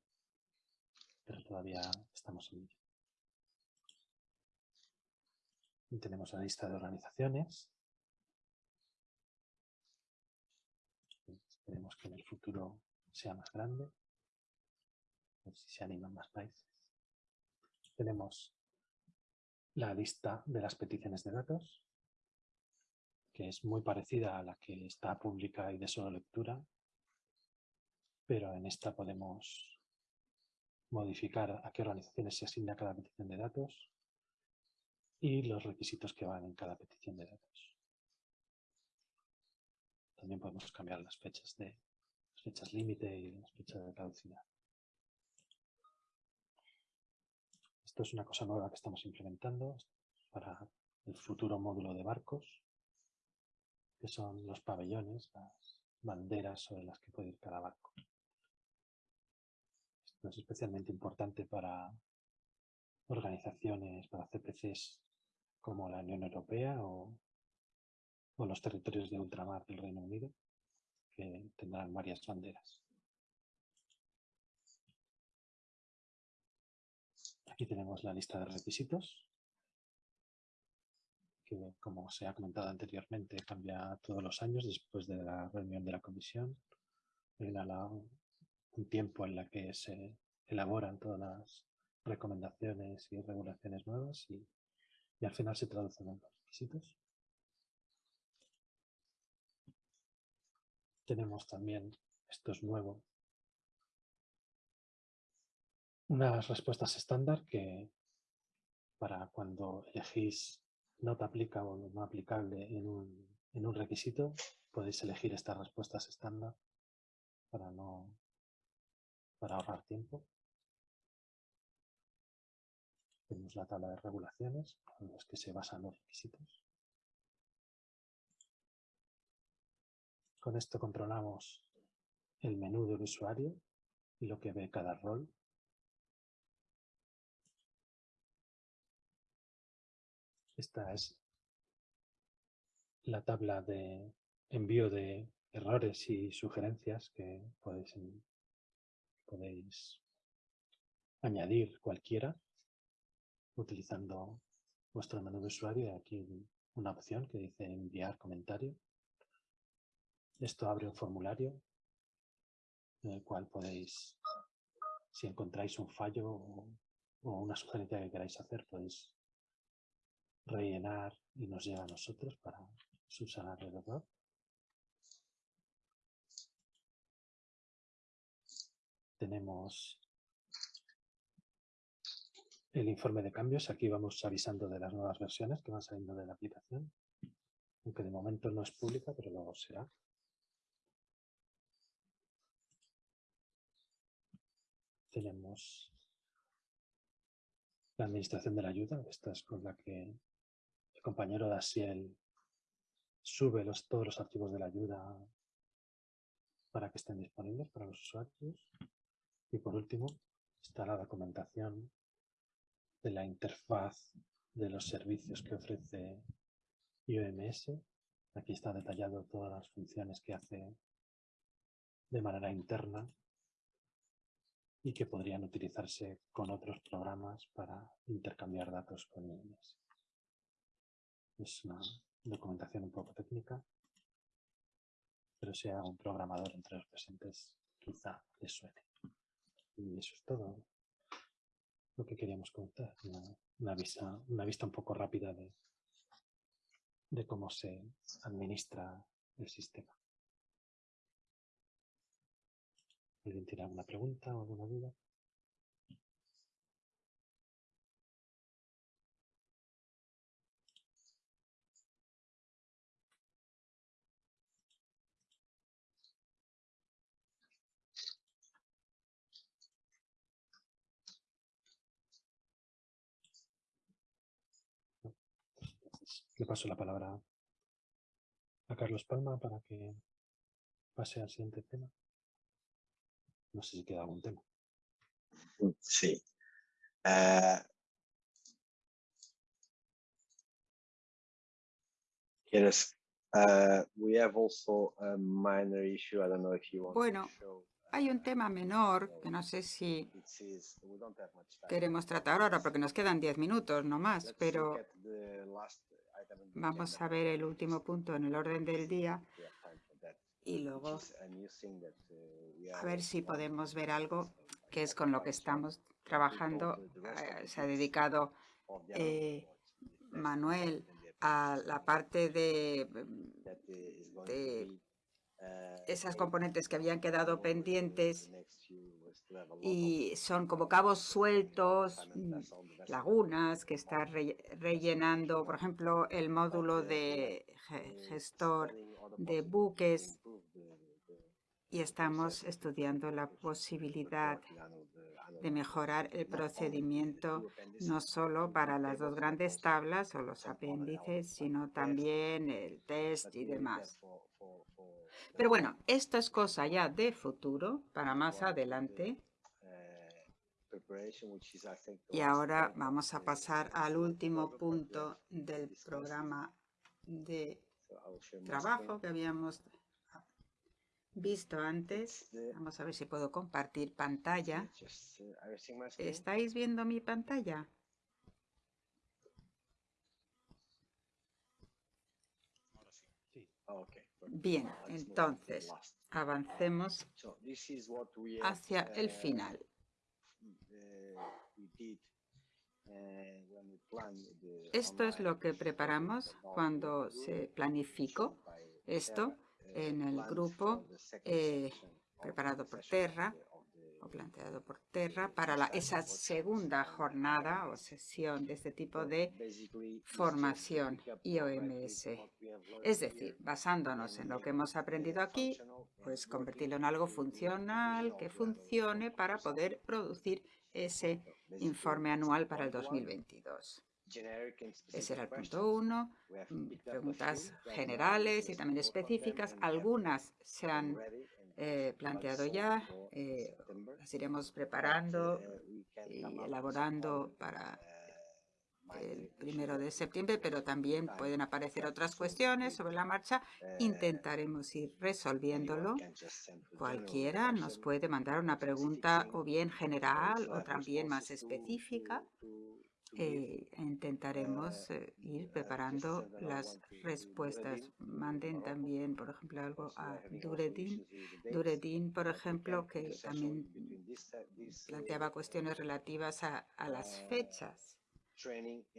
pero todavía estamos en ello. Tenemos la lista de organizaciones. Esperemos que en el futuro sea más grande. A ver si se animan más países. Tenemos la lista de las peticiones de datos, que es muy parecida a la que está pública y de solo lectura, pero en esta podemos modificar a qué organizaciones se asigna cada petición de datos y los requisitos que van en cada petición de datos. También podemos cambiar las fechas de las fechas límite y las fechas de caducidad. Esto es una cosa nueva que estamos implementando para el futuro módulo de barcos, que son los pabellones, las banderas sobre las que puede ir cada barco. Esto es especialmente importante para organizaciones, para CPCs como la Unión Europea o, o los territorios de ultramar del Reino Unido, que tendrán varias banderas. Aquí tenemos la lista de requisitos, que como se ha comentado anteriormente cambia todos los años después de la reunión de la comisión. Un tiempo en la que se elaboran todas las recomendaciones y regulaciones nuevas y al final se traducen en los requisitos. Tenemos también, esto es nuevo, unas respuestas estándar que para cuando elegís nota aplica o no aplicable en un, en un requisito, podéis elegir estas respuestas estándar para no para ahorrar tiempo. Tenemos la tabla de regulaciones en las que se basan los requisitos. Con esto controlamos el menú del usuario y lo que ve cada rol. Esta es la tabla de envío de errores y sugerencias que podéis, podéis añadir cualquiera utilizando vuestro menú de usuario. Aquí una opción que dice enviar comentario. Esto abre un formulario en el cual podéis, si encontráis un fallo o una sugerencia que queráis hacer, podéis rellenar y nos llega a nosotros para subsanar el error. Tenemos el informe de cambios. Aquí vamos avisando de las nuevas versiones que van saliendo de la aplicación. Aunque de momento no es pública, pero luego será. Tenemos la administración de la ayuda. Esta es con la que compañero Dasiel sube los, todos los archivos de la ayuda para que estén disponibles para los usuarios. Y por último, está la documentación de la interfaz de los servicios que ofrece IOMS. Aquí está detallado todas las funciones que hace de manera interna y que podrían utilizarse con otros programas para intercambiar datos con IOMS. Es una documentación un poco técnica, pero si a un programador entre los presentes quizá les suene. Y eso es todo lo que queríamos contar. Una, una, vista, una vista un poco rápida de, de cómo se administra el sistema. ¿Alguien tiene alguna pregunta o alguna duda? Le paso la palabra a Carlos Palma para que pase al siguiente tema. No sé si queda algún tema.
Sí. Uh, ¿Quieres? Uh, we have also a minor issue. I don't know if you want
Bueno,
to show.
hay un tema menor que no sé si queremos tratar ahora porque nos quedan 10 minutos no más, pero vamos a ver el último punto en el orden del día y luego
a are
ver si podemos ver algo que es con lo que estamos trabajando. Eh, se ha dedicado eh, Manuel a la parte de,
uh,
esas componentes que habían quedado pendientes y son como cabos sueltos, mm, lagunas que está re- rellenando, por ejemplo, el módulo de ge- gestor de buques y estamos estudiando la posibilidad de mejorar el procedimiento no solo para las dos grandes tablas o los apéndices, sino también el test y demás. Pero bueno, esto es cosa ya de futuro, para más adelante. Y ahora vamos a pasar al último punto del programa de trabajo que habíamos visto antes. Vamos a ver si puedo compartir pantalla. ¿Estáis viendo mi pantalla? Bien, entonces avancemos hacia el final. Esto es lo que preparamos cuando se planificó esto en el grupo eh, preparado por Terra planteado por Terra para esa segunda jornada o sesión de este tipo de formación IOMS. Es decir, basándonos en lo que hemos aprendido aquí, pues convertirlo en algo funcional, que funcione para poder producir ese informe anual para el 2022. Ese era el punto uno. Mm, preguntas generales y también específicas. Algunas se han eh, planteado ya. Eh, las iremos preparando y elaborando para el primero de septiembre, pero también pueden aparecer otras cuestiones sobre la marcha. Intentaremos ir resolviéndolo. Cualquiera nos puede mandar una pregunta o bien general o también más específica eh, intentaremos eh, ir preparando las respuestas. Manden también, por ejemplo, algo a Duredin. Duredin, por ejemplo, que también planteaba cuestiones relativas a, a las fechas.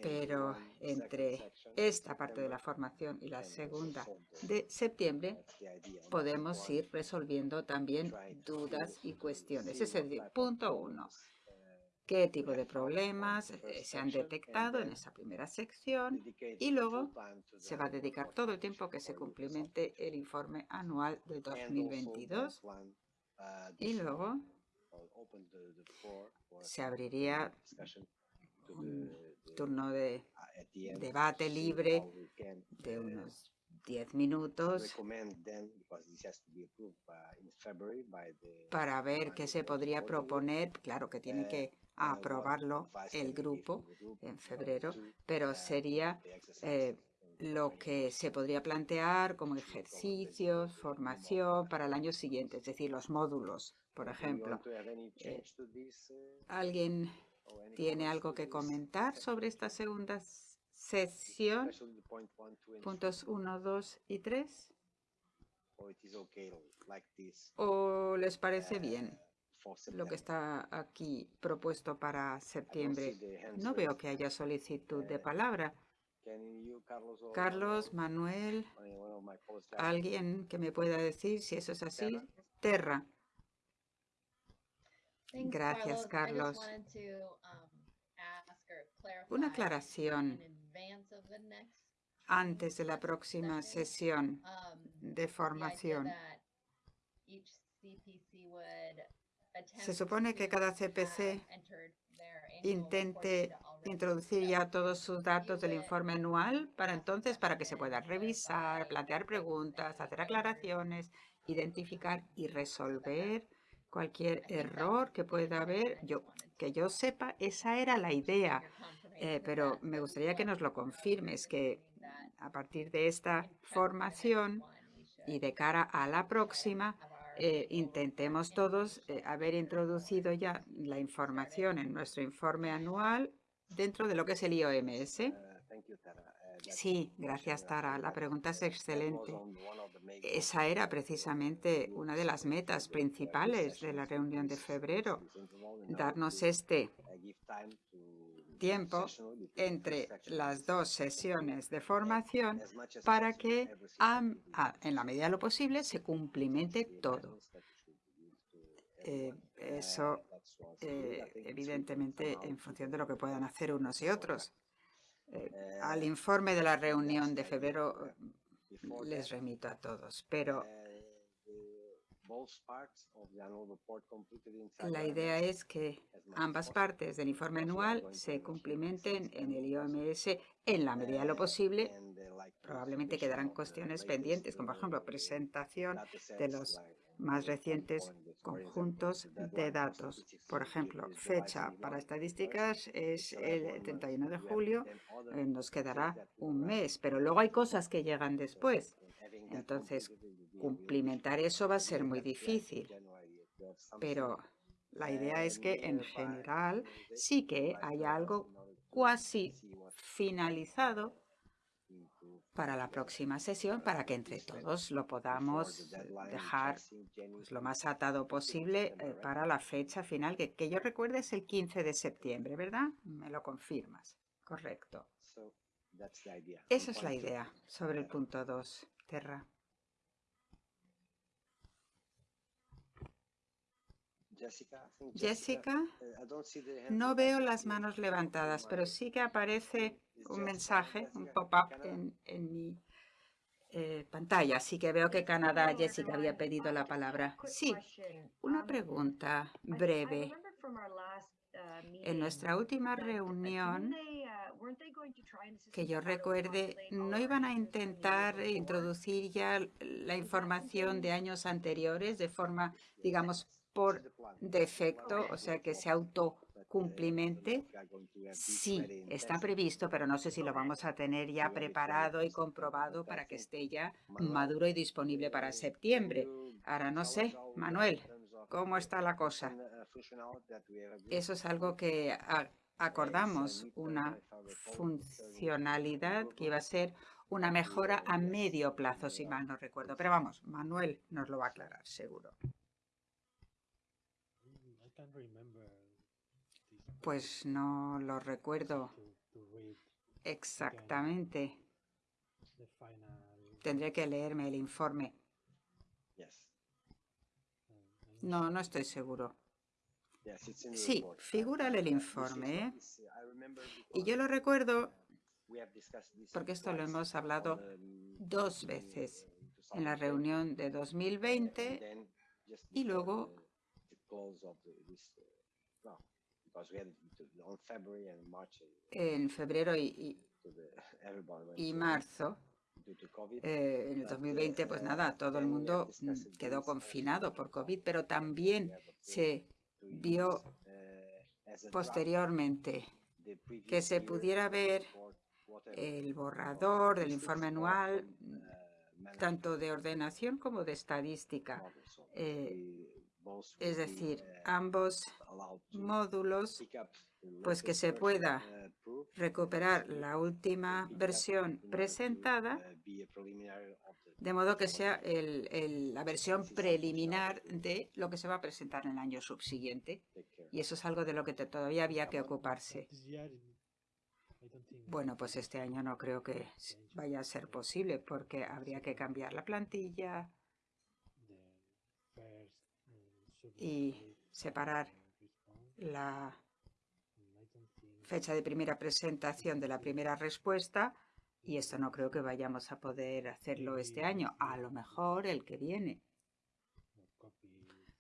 Pero entre esta parte de la formación y la segunda de septiembre podemos ir resolviendo también dudas y cuestiones. Ese es el punto uno qué tipo de problemas eh, se han detectado en esa primera sección y luego se va a dedicar todo el tiempo que se cumplimente el informe anual del 2022 y luego se abriría un turno de debate libre de unos 10 minutos para ver qué se podría proponer. Claro que tiene que a aprobarlo el grupo en febrero, pero sería eh, lo que se podría plantear como ejercicios, formación para el año siguiente, es decir, los módulos, por ejemplo. Eh, ¿Alguien tiene algo que comentar sobre esta segunda sesión? Puntos 1, 2 y 3. ¿O les parece bien? lo que está aquí propuesto para septiembre. No veo que haya solicitud de palabra. Carlos, Manuel, alguien que me pueda decir si eso es así. Terra. Gracias, Carlos. Una aclaración antes de la próxima sesión de formación. Se supone que cada CPC intente introducir ya todos sus datos del informe anual para entonces, para que se pueda revisar, plantear preguntas, hacer aclaraciones, identificar y resolver cualquier error que pueda haber. Yo, que yo sepa, esa era la idea, eh, pero me gustaría que nos lo confirmes, que a partir de esta formación y de cara a la próxima, eh, intentemos todos eh, haber introducido ya la información en nuestro informe anual dentro de lo que es el IOMS. Sí, gracias Tara. La pregunta es excelente. Esa era precisamente una de las metas principales de la reunión de febrero, darnos este tiempo entre las dos sesiones de formación para que en la medida de lo posible se cumplimente todo. Eh, eso, eh, evidentemente, en función de lo que puedan hacer unos y otros. Eh, al informe de la reunión de febrero les remito a todos, pero La idea es que ambas partes del informe anual se cumplimenten en el IOMS en la medida de lo posible. Probablemente quedarán cuestiones pendientes, como por ejemplo presentación de los más recientes conjuntos de datos. Por ejemplo, fecha para estadísticas es el 31 de julio, eh, nos quedará un mes, pero luego hay cosas que llegan después. Entonces, cumplimentar eso va a ser muy difícil. Pero la idea es que en general sí que hay algo cuasi finalizado para la próxima sesión para que entre todos lo podamos dejar pues, lo más atado posible eh, para la fecha final, que, que yo recuerde es el 15 de septiembre, ¿verdad? Me lo confirmas. Correcto. Esa es la idea sobre el punto 2, Terra. Jessica, no veo las manos levantadas, pero sí que aparece un mensaje, un pop-up en, en, mi eh, pantalla. Así que veo que Canadá, Jessica, había pedido la palabra. Sí, una pregunta breve. En nuestra última reunión, que yo recuerde, ¿no iban a intentar introducir ya la información de años anteriores de forma, digamos, por defecto, o sea, que se autocumplimente? Sí, está previsto, pero no sé si lo vamos a tener ya preparado y comprobado para que esté ya maduro y disponible para septiembre. Ahora no sé, Manuel, ¿cómo está la cosa? Eso es algo que acordamos, una funcionalidad que iba a ser una mejora a medio plazo, si mal no recuerdo. Pero vamos, Manuel nos lo va a aclarar, seguro. Pues no lo recuerdo exactamente. Tendré que leerme el informe. No, no estoy seguro. Sí, figura el informe. ¿eh? Y yo lo recuerdo porque esto lo hemos hablado dos veces en la reunión de 2020 y luego en febrero y, y, marzo, eh, en el 2020, pues nada, todo el mundo mm, quedó confinado por COVID, pero también se vio posteriormente que se pudiera ver el borrador del informe anual, tanto de ordenación como de estadística. Eh, es decir, ambos módulos, pues que se pueda recuperar la última versión presentada, de modo que sea la versión preliminar de lo que se va a presentar en el año subsiguiente. Y eso es algo de lo que todavía había que ocuparse. Bueno, pues este año no creo que vaya a ser posible porque habría que cambiar la plantilla, y separar la fecha de primera presentación de la primera respuesta y esto no creo que vayamos a poder hacerlo este año, a lo mejor el que viene.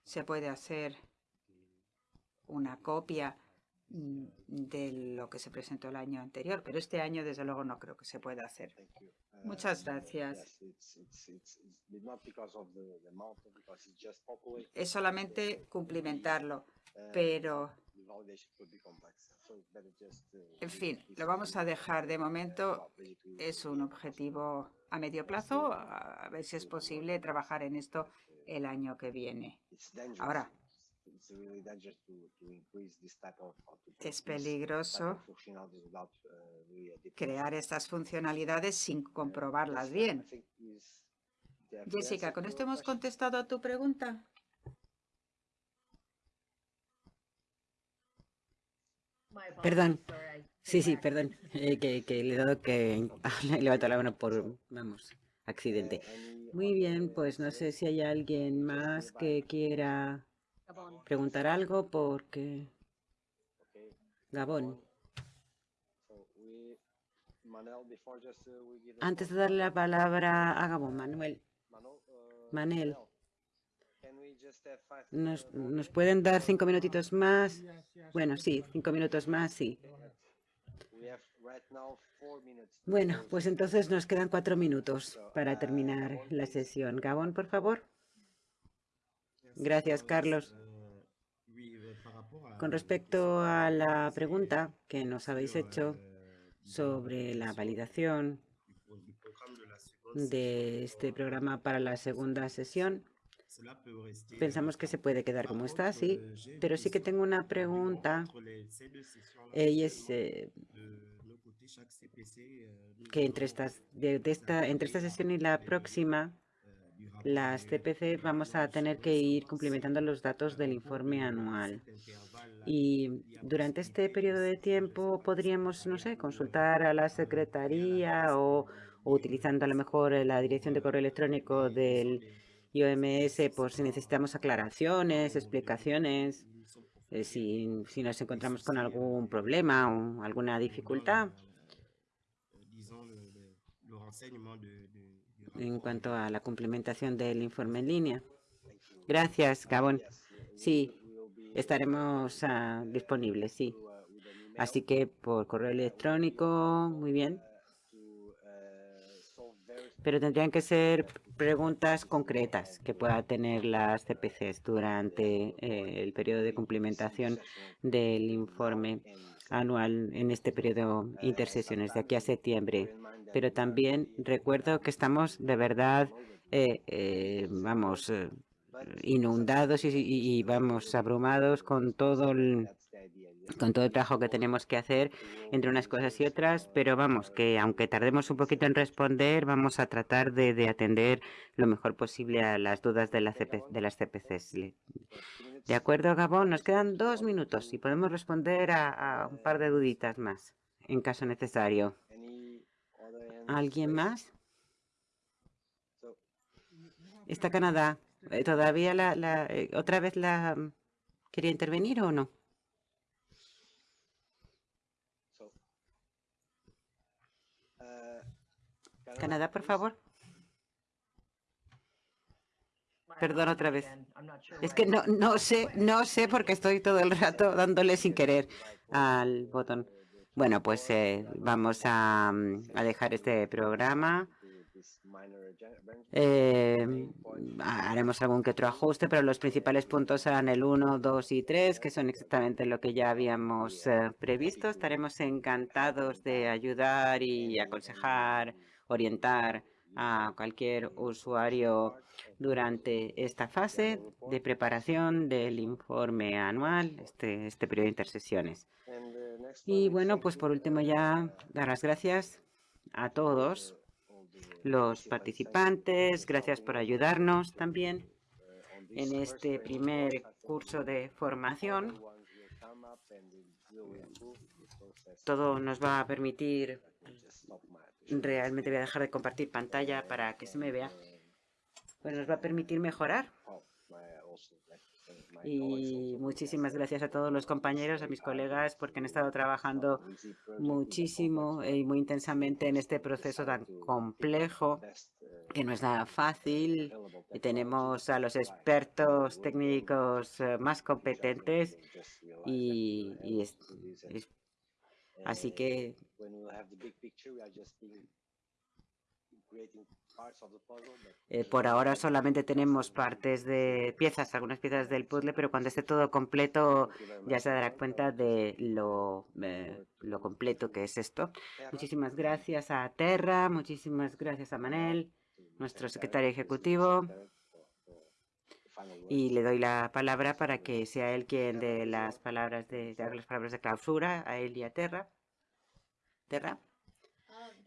Se puede hacer una copia de lo que se presentó el año anterior, pero este año desde luego no creo que se pueda hacer. Muchas gracias. Es solamente cumplimentarlo, pero en fin, lo vamos a dejar de momento. Es un objetivo a medio plazo, a ver si es posible trabajar en esto el año que viene. Ahora, es peligroso crear estas funcionalidades sin comprobarlas bien. Jessica, ¿con esto hemos contestado a tu pregunta?
Perdón. Sí, sí, perdón. Eh, que, que, le he dado que levantar la mano por, vamos, accidente. Muy bien, pues no sé si hay alguien más que quiera preguntar algo porque... Gabón. Antes de darle la palabra a Gabón, Manuel. Manel, ¿Nos, ¿Nos pueden dar cinco minutitos más? Bueno, sí, cinco minutos más, sí. Bueno, pues entonces nos quedan cuatro minutos para terminar la sesión. Gabón, por favor. Gracias, Carlos. Con respecto a la pregunta que nos habéis hecho sobre la validación de este programa para la segunda sesión, pensamos que se puede quedar como está, sí, pero sí que tengo una pregunta y es eh, que entre, estas, de, esta, entre esta sesión y la próxima, las CPC vamos a tener que ir cumplimentando los datos del informe anual. Y durante este periodo de tiempo podríamos, no sé, consultar a la Secretaría o, o utilizando a lo mejor la dirección de correo electrónico del IOMS por si necesitamos aclaraciones, explicaciones, eh, si, si nos encontramos con algún problema o alguna dificultad. en cuanto a la cumplimentación del informe en línea. Gracias, Gabón. Sí, estaremos uh, disponibles, sí. Así que por correo electrónico, muy bien. Pero tendrían que ser preguntas concretas que pueda tener las CPCs durante eh, el periodo de cumplimentación del informe anual en este periodo intersesiones de aquí a septiembre pero también recuerdo que estamos de verdad, eh, eh, vamos, inundados y, vamos abrumados con todo el con todo el trabajo que tenemos que hacer entre unas cosas y otras, pero vamos, que aunque tardemos un poquito en responder, vamos a tratar de, atender lo mejor posible a las dudas de, la de las CPCs. De acuerdo, Gabón, nos quedan dos minutos y podemos responder a un par de duditas más, en caso necesario. ¿Alguien más? Está Canadá. Eh, ¿Todavía la, eh, otra vez la mm, quería intervenir o no? Canadá, por favor. Perdón otra vez. Es que no, no sé, no sé porque estoy todo el rato dándole sin querer al botón. Bueno, pues eh, vamos a, mm, a, dejar este programa. Eh, haremos algún que otro ajuste, pero los principales puntos serán el 1, 2 y 3, que son exactamente lo que ya habíamos eh, previsto. Estaremos encantados de ayudar y aconsejar, orientar a cualquier usuario durante esta fase de preparación del informe anual, este, este periodo de intersesiones. Y bueno, pues por último ya dar las gracias a todos los participantes. Gracias por ayudarnos también en este primer curso de formación. Todo nos va a permitir, realmente voy a dejar de compartir pantalla para que se me vea, pues nos va a permitir mejorar y muchísimas gracias a todos los compañeros, a mis colegas, porque han estado trabajando muchísimo y muy intensamente en este proceso tan complejo, que no es nada fácil. Y tenemos a los expertos técnicos eh, más competentes y, así que eh, por ahora solamente tenemos partes de piezas, algunas piezas del puzzle, pero cuando esté todo completo ya se dará cuenta de lo, eh, lo completo que es esto. Muchísimas gracias a Terra, muchísimas gracias a Manel, nuestro secretario ejecutivo. Y le doy la palabra para que sea él quien dé las palabras de, de las palabras de clausura a él y a Terra. Terra.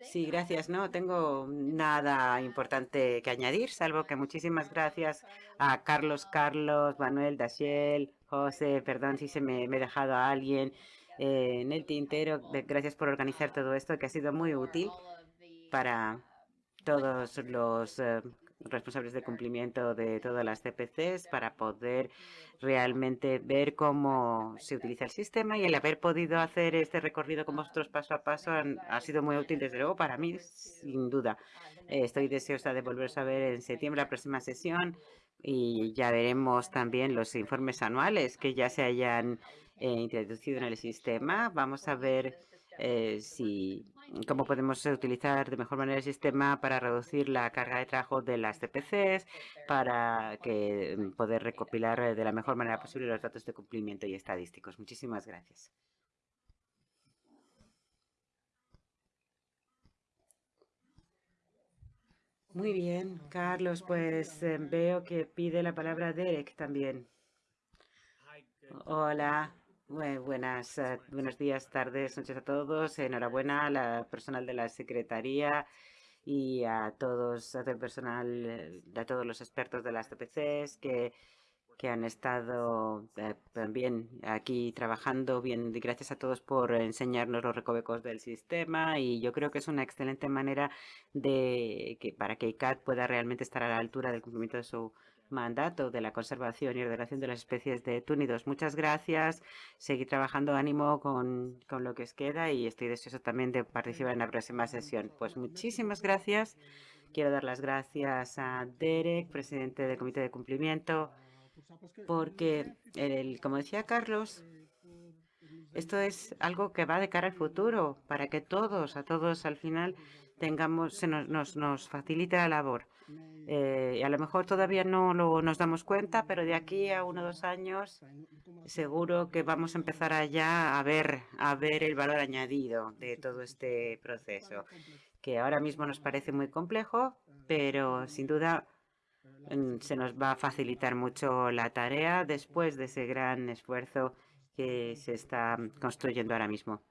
Sí, gracias. No tengo nada importante que añadir, salvo que muchísimas gracias a Carlos, Carlos, Manuel, Daciel, José, perdón si se me, he dejado a alguien eh, en el tintero. Gracias por organizar todo esto, que ha sido muy útil para todos los eh, responsables de cumplimiento de todas las CPCs para poder realmente ver cómo se utiliza el sistema y el haber podido hacer este recorrido con vosotros paso a paso ha sido muy útil, desde luego, para mí, sin duda. estoy deseosa de volver a ver en septiembre la próxima sesión y ya veremos también los informes anuales que ya se hayan eh, introducido en el sistema. Vamos a ver eh, si cómo podemos utilizar de mejor manera el sistema para reducir la carga de trabajo de las CPCs, para que mm, poder recopilar de la mejor manera posible los datos de cumplimiento y estadísticos. Muchísimas gracias. Muy bien, Carlos, pues eh, veo que pide la palabra Derek también. Hola, buenas, eh, buenos días, tardes, noches a todos. Enhorabuena a la personal de la Secretaría y a todos, a el personal, eh, a todos los expertos de las CPCs que que han estado eh, también aquí trabajando bien. Gracias a todos por enseñarnos los recovecos del sistema y yo creo que es una excelente manera de que para que ICAT pueda realmente estar a la altura del cumplimiento de su mandato de la conservación y ordenación de las especies de túnidos. Muchas gracias. Seguir trabajando ánimo con, con lo que os queda y estoy deseoso también de participar en la próxima sesión. Pues muchísimas gracias. Quiero dar las gracias a Derek, presidente del Comité de Cumplimiento, porque, el, como decía Carlos, esto es algo que va de cara al futuro, para que todos, a todos al final, tengamos, se nos, nos, nos facilite la labor. Eh, y a lo mejor todavía no lo, nos damos cuenta, pero de aquí a uno o dos años seguro que vamos a empezar allá a ver, a ver el valor añadido de todo este proceso, que ahora mismo nos parece muy complejo, pero sin duda se nos va a facilitar mucho la tarea después de ese gran esfuerzo que se está construyendo ahora mismo.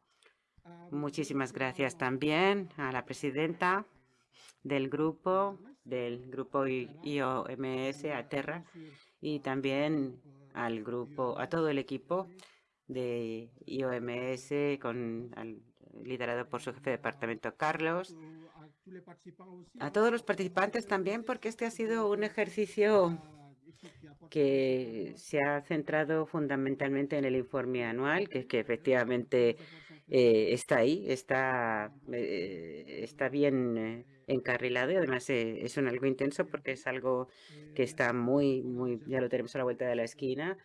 Muchísimas gracias. también a la presidenta del grupo, del grupo IOMS, a Terra, y también al grupo, a todo el equipo de IOMS, con, liderado por su jefe de departamento, Carlos, a todos los participantes también, porque este ha sido un ejercicio que se ha centrado fundamentalmente en el informe anual, que, que efectivamente eh, está ahí, está, eh, está bien eh, encarrilado y además es un algo intenso porque es algo que está muy, muy, ya lo tenemos a la vuelta de la esquina.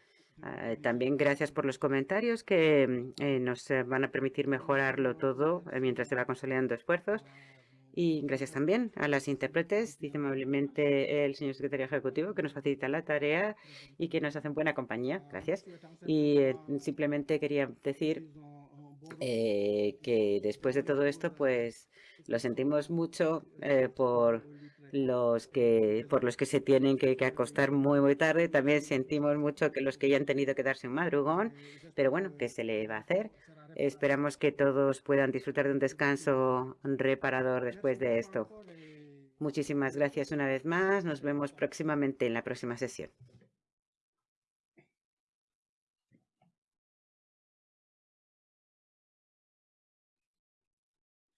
Ah, también gracias por los comentarios que nos van a permitir mejorarlo todo mientras se va consolidando esfuerzos. Y gracias también a las intérpretes, dice amablemente el señor secretario ejecutivo, que nos facilita la tarea y que nos hacen buena compañía. Gracias. Y eh, simplemente quería decir eh, que después de todo esto, pues lo sentimos mucho eh, por los que por los que se tienen que, que, acostar muy muy tarde. También sentimos mucho que los que ya han tenido que darse un madrugón, pero bueno, ¿qué se le va a hacer? Esperamos que todos puedan disfrutar de un descanso reparador después de esto. Muchísimas gracias una vez más. Nos vemos próximamente en la próxima sesión.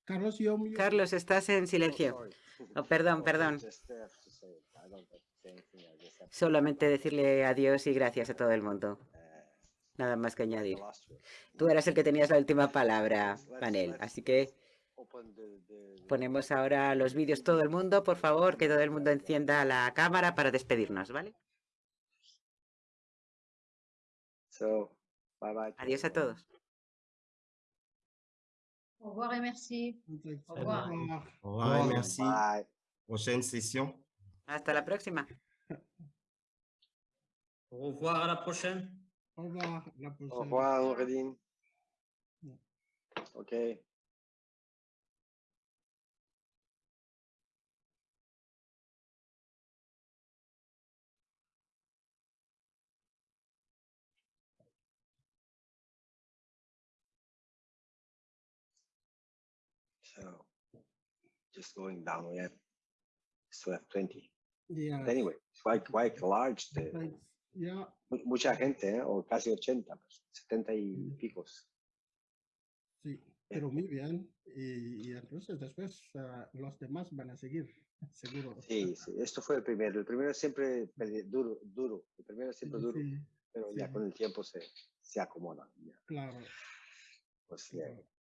Carlos, yo...
Carlos, estás en silencio. Oh, perdón, perdón. Solamente decirle adiós y gracias a todo el mundo. Nada más que añadir. Tú eras el que tenías la última palabra, Panel. Así que ponemos ahora los vídeos todo el mundo. Por favor, que todo el mundo encienda la cámara para despedirnos, ¿vale? Adiós a todos.
Au revoir et merci.
Au revoir.
Au revoir et merci. Prochaine session.
Hasta la próxima.
Au revoir, à la prochaine.
Au revoir. La prochaine.
Au revoir, Noureddin. OK. Just going down, we have still have 20.
Yeah.
But anyway, it's quite, quite large. The.
Yeah.
mu- mucha gente, ¿eh? o casi 80, pues, 70 y picos.
Sí, pero muy bien. Y, y entonces después ah, los demás van a seguir, seguro.
Sí, sí, esto fue el primero. El primero siempre duro, duro. El primero siempre duro,
Sí,
pero ya
sí.
con el tiempo se, se acomoda. ya.
claro.
Pues ya,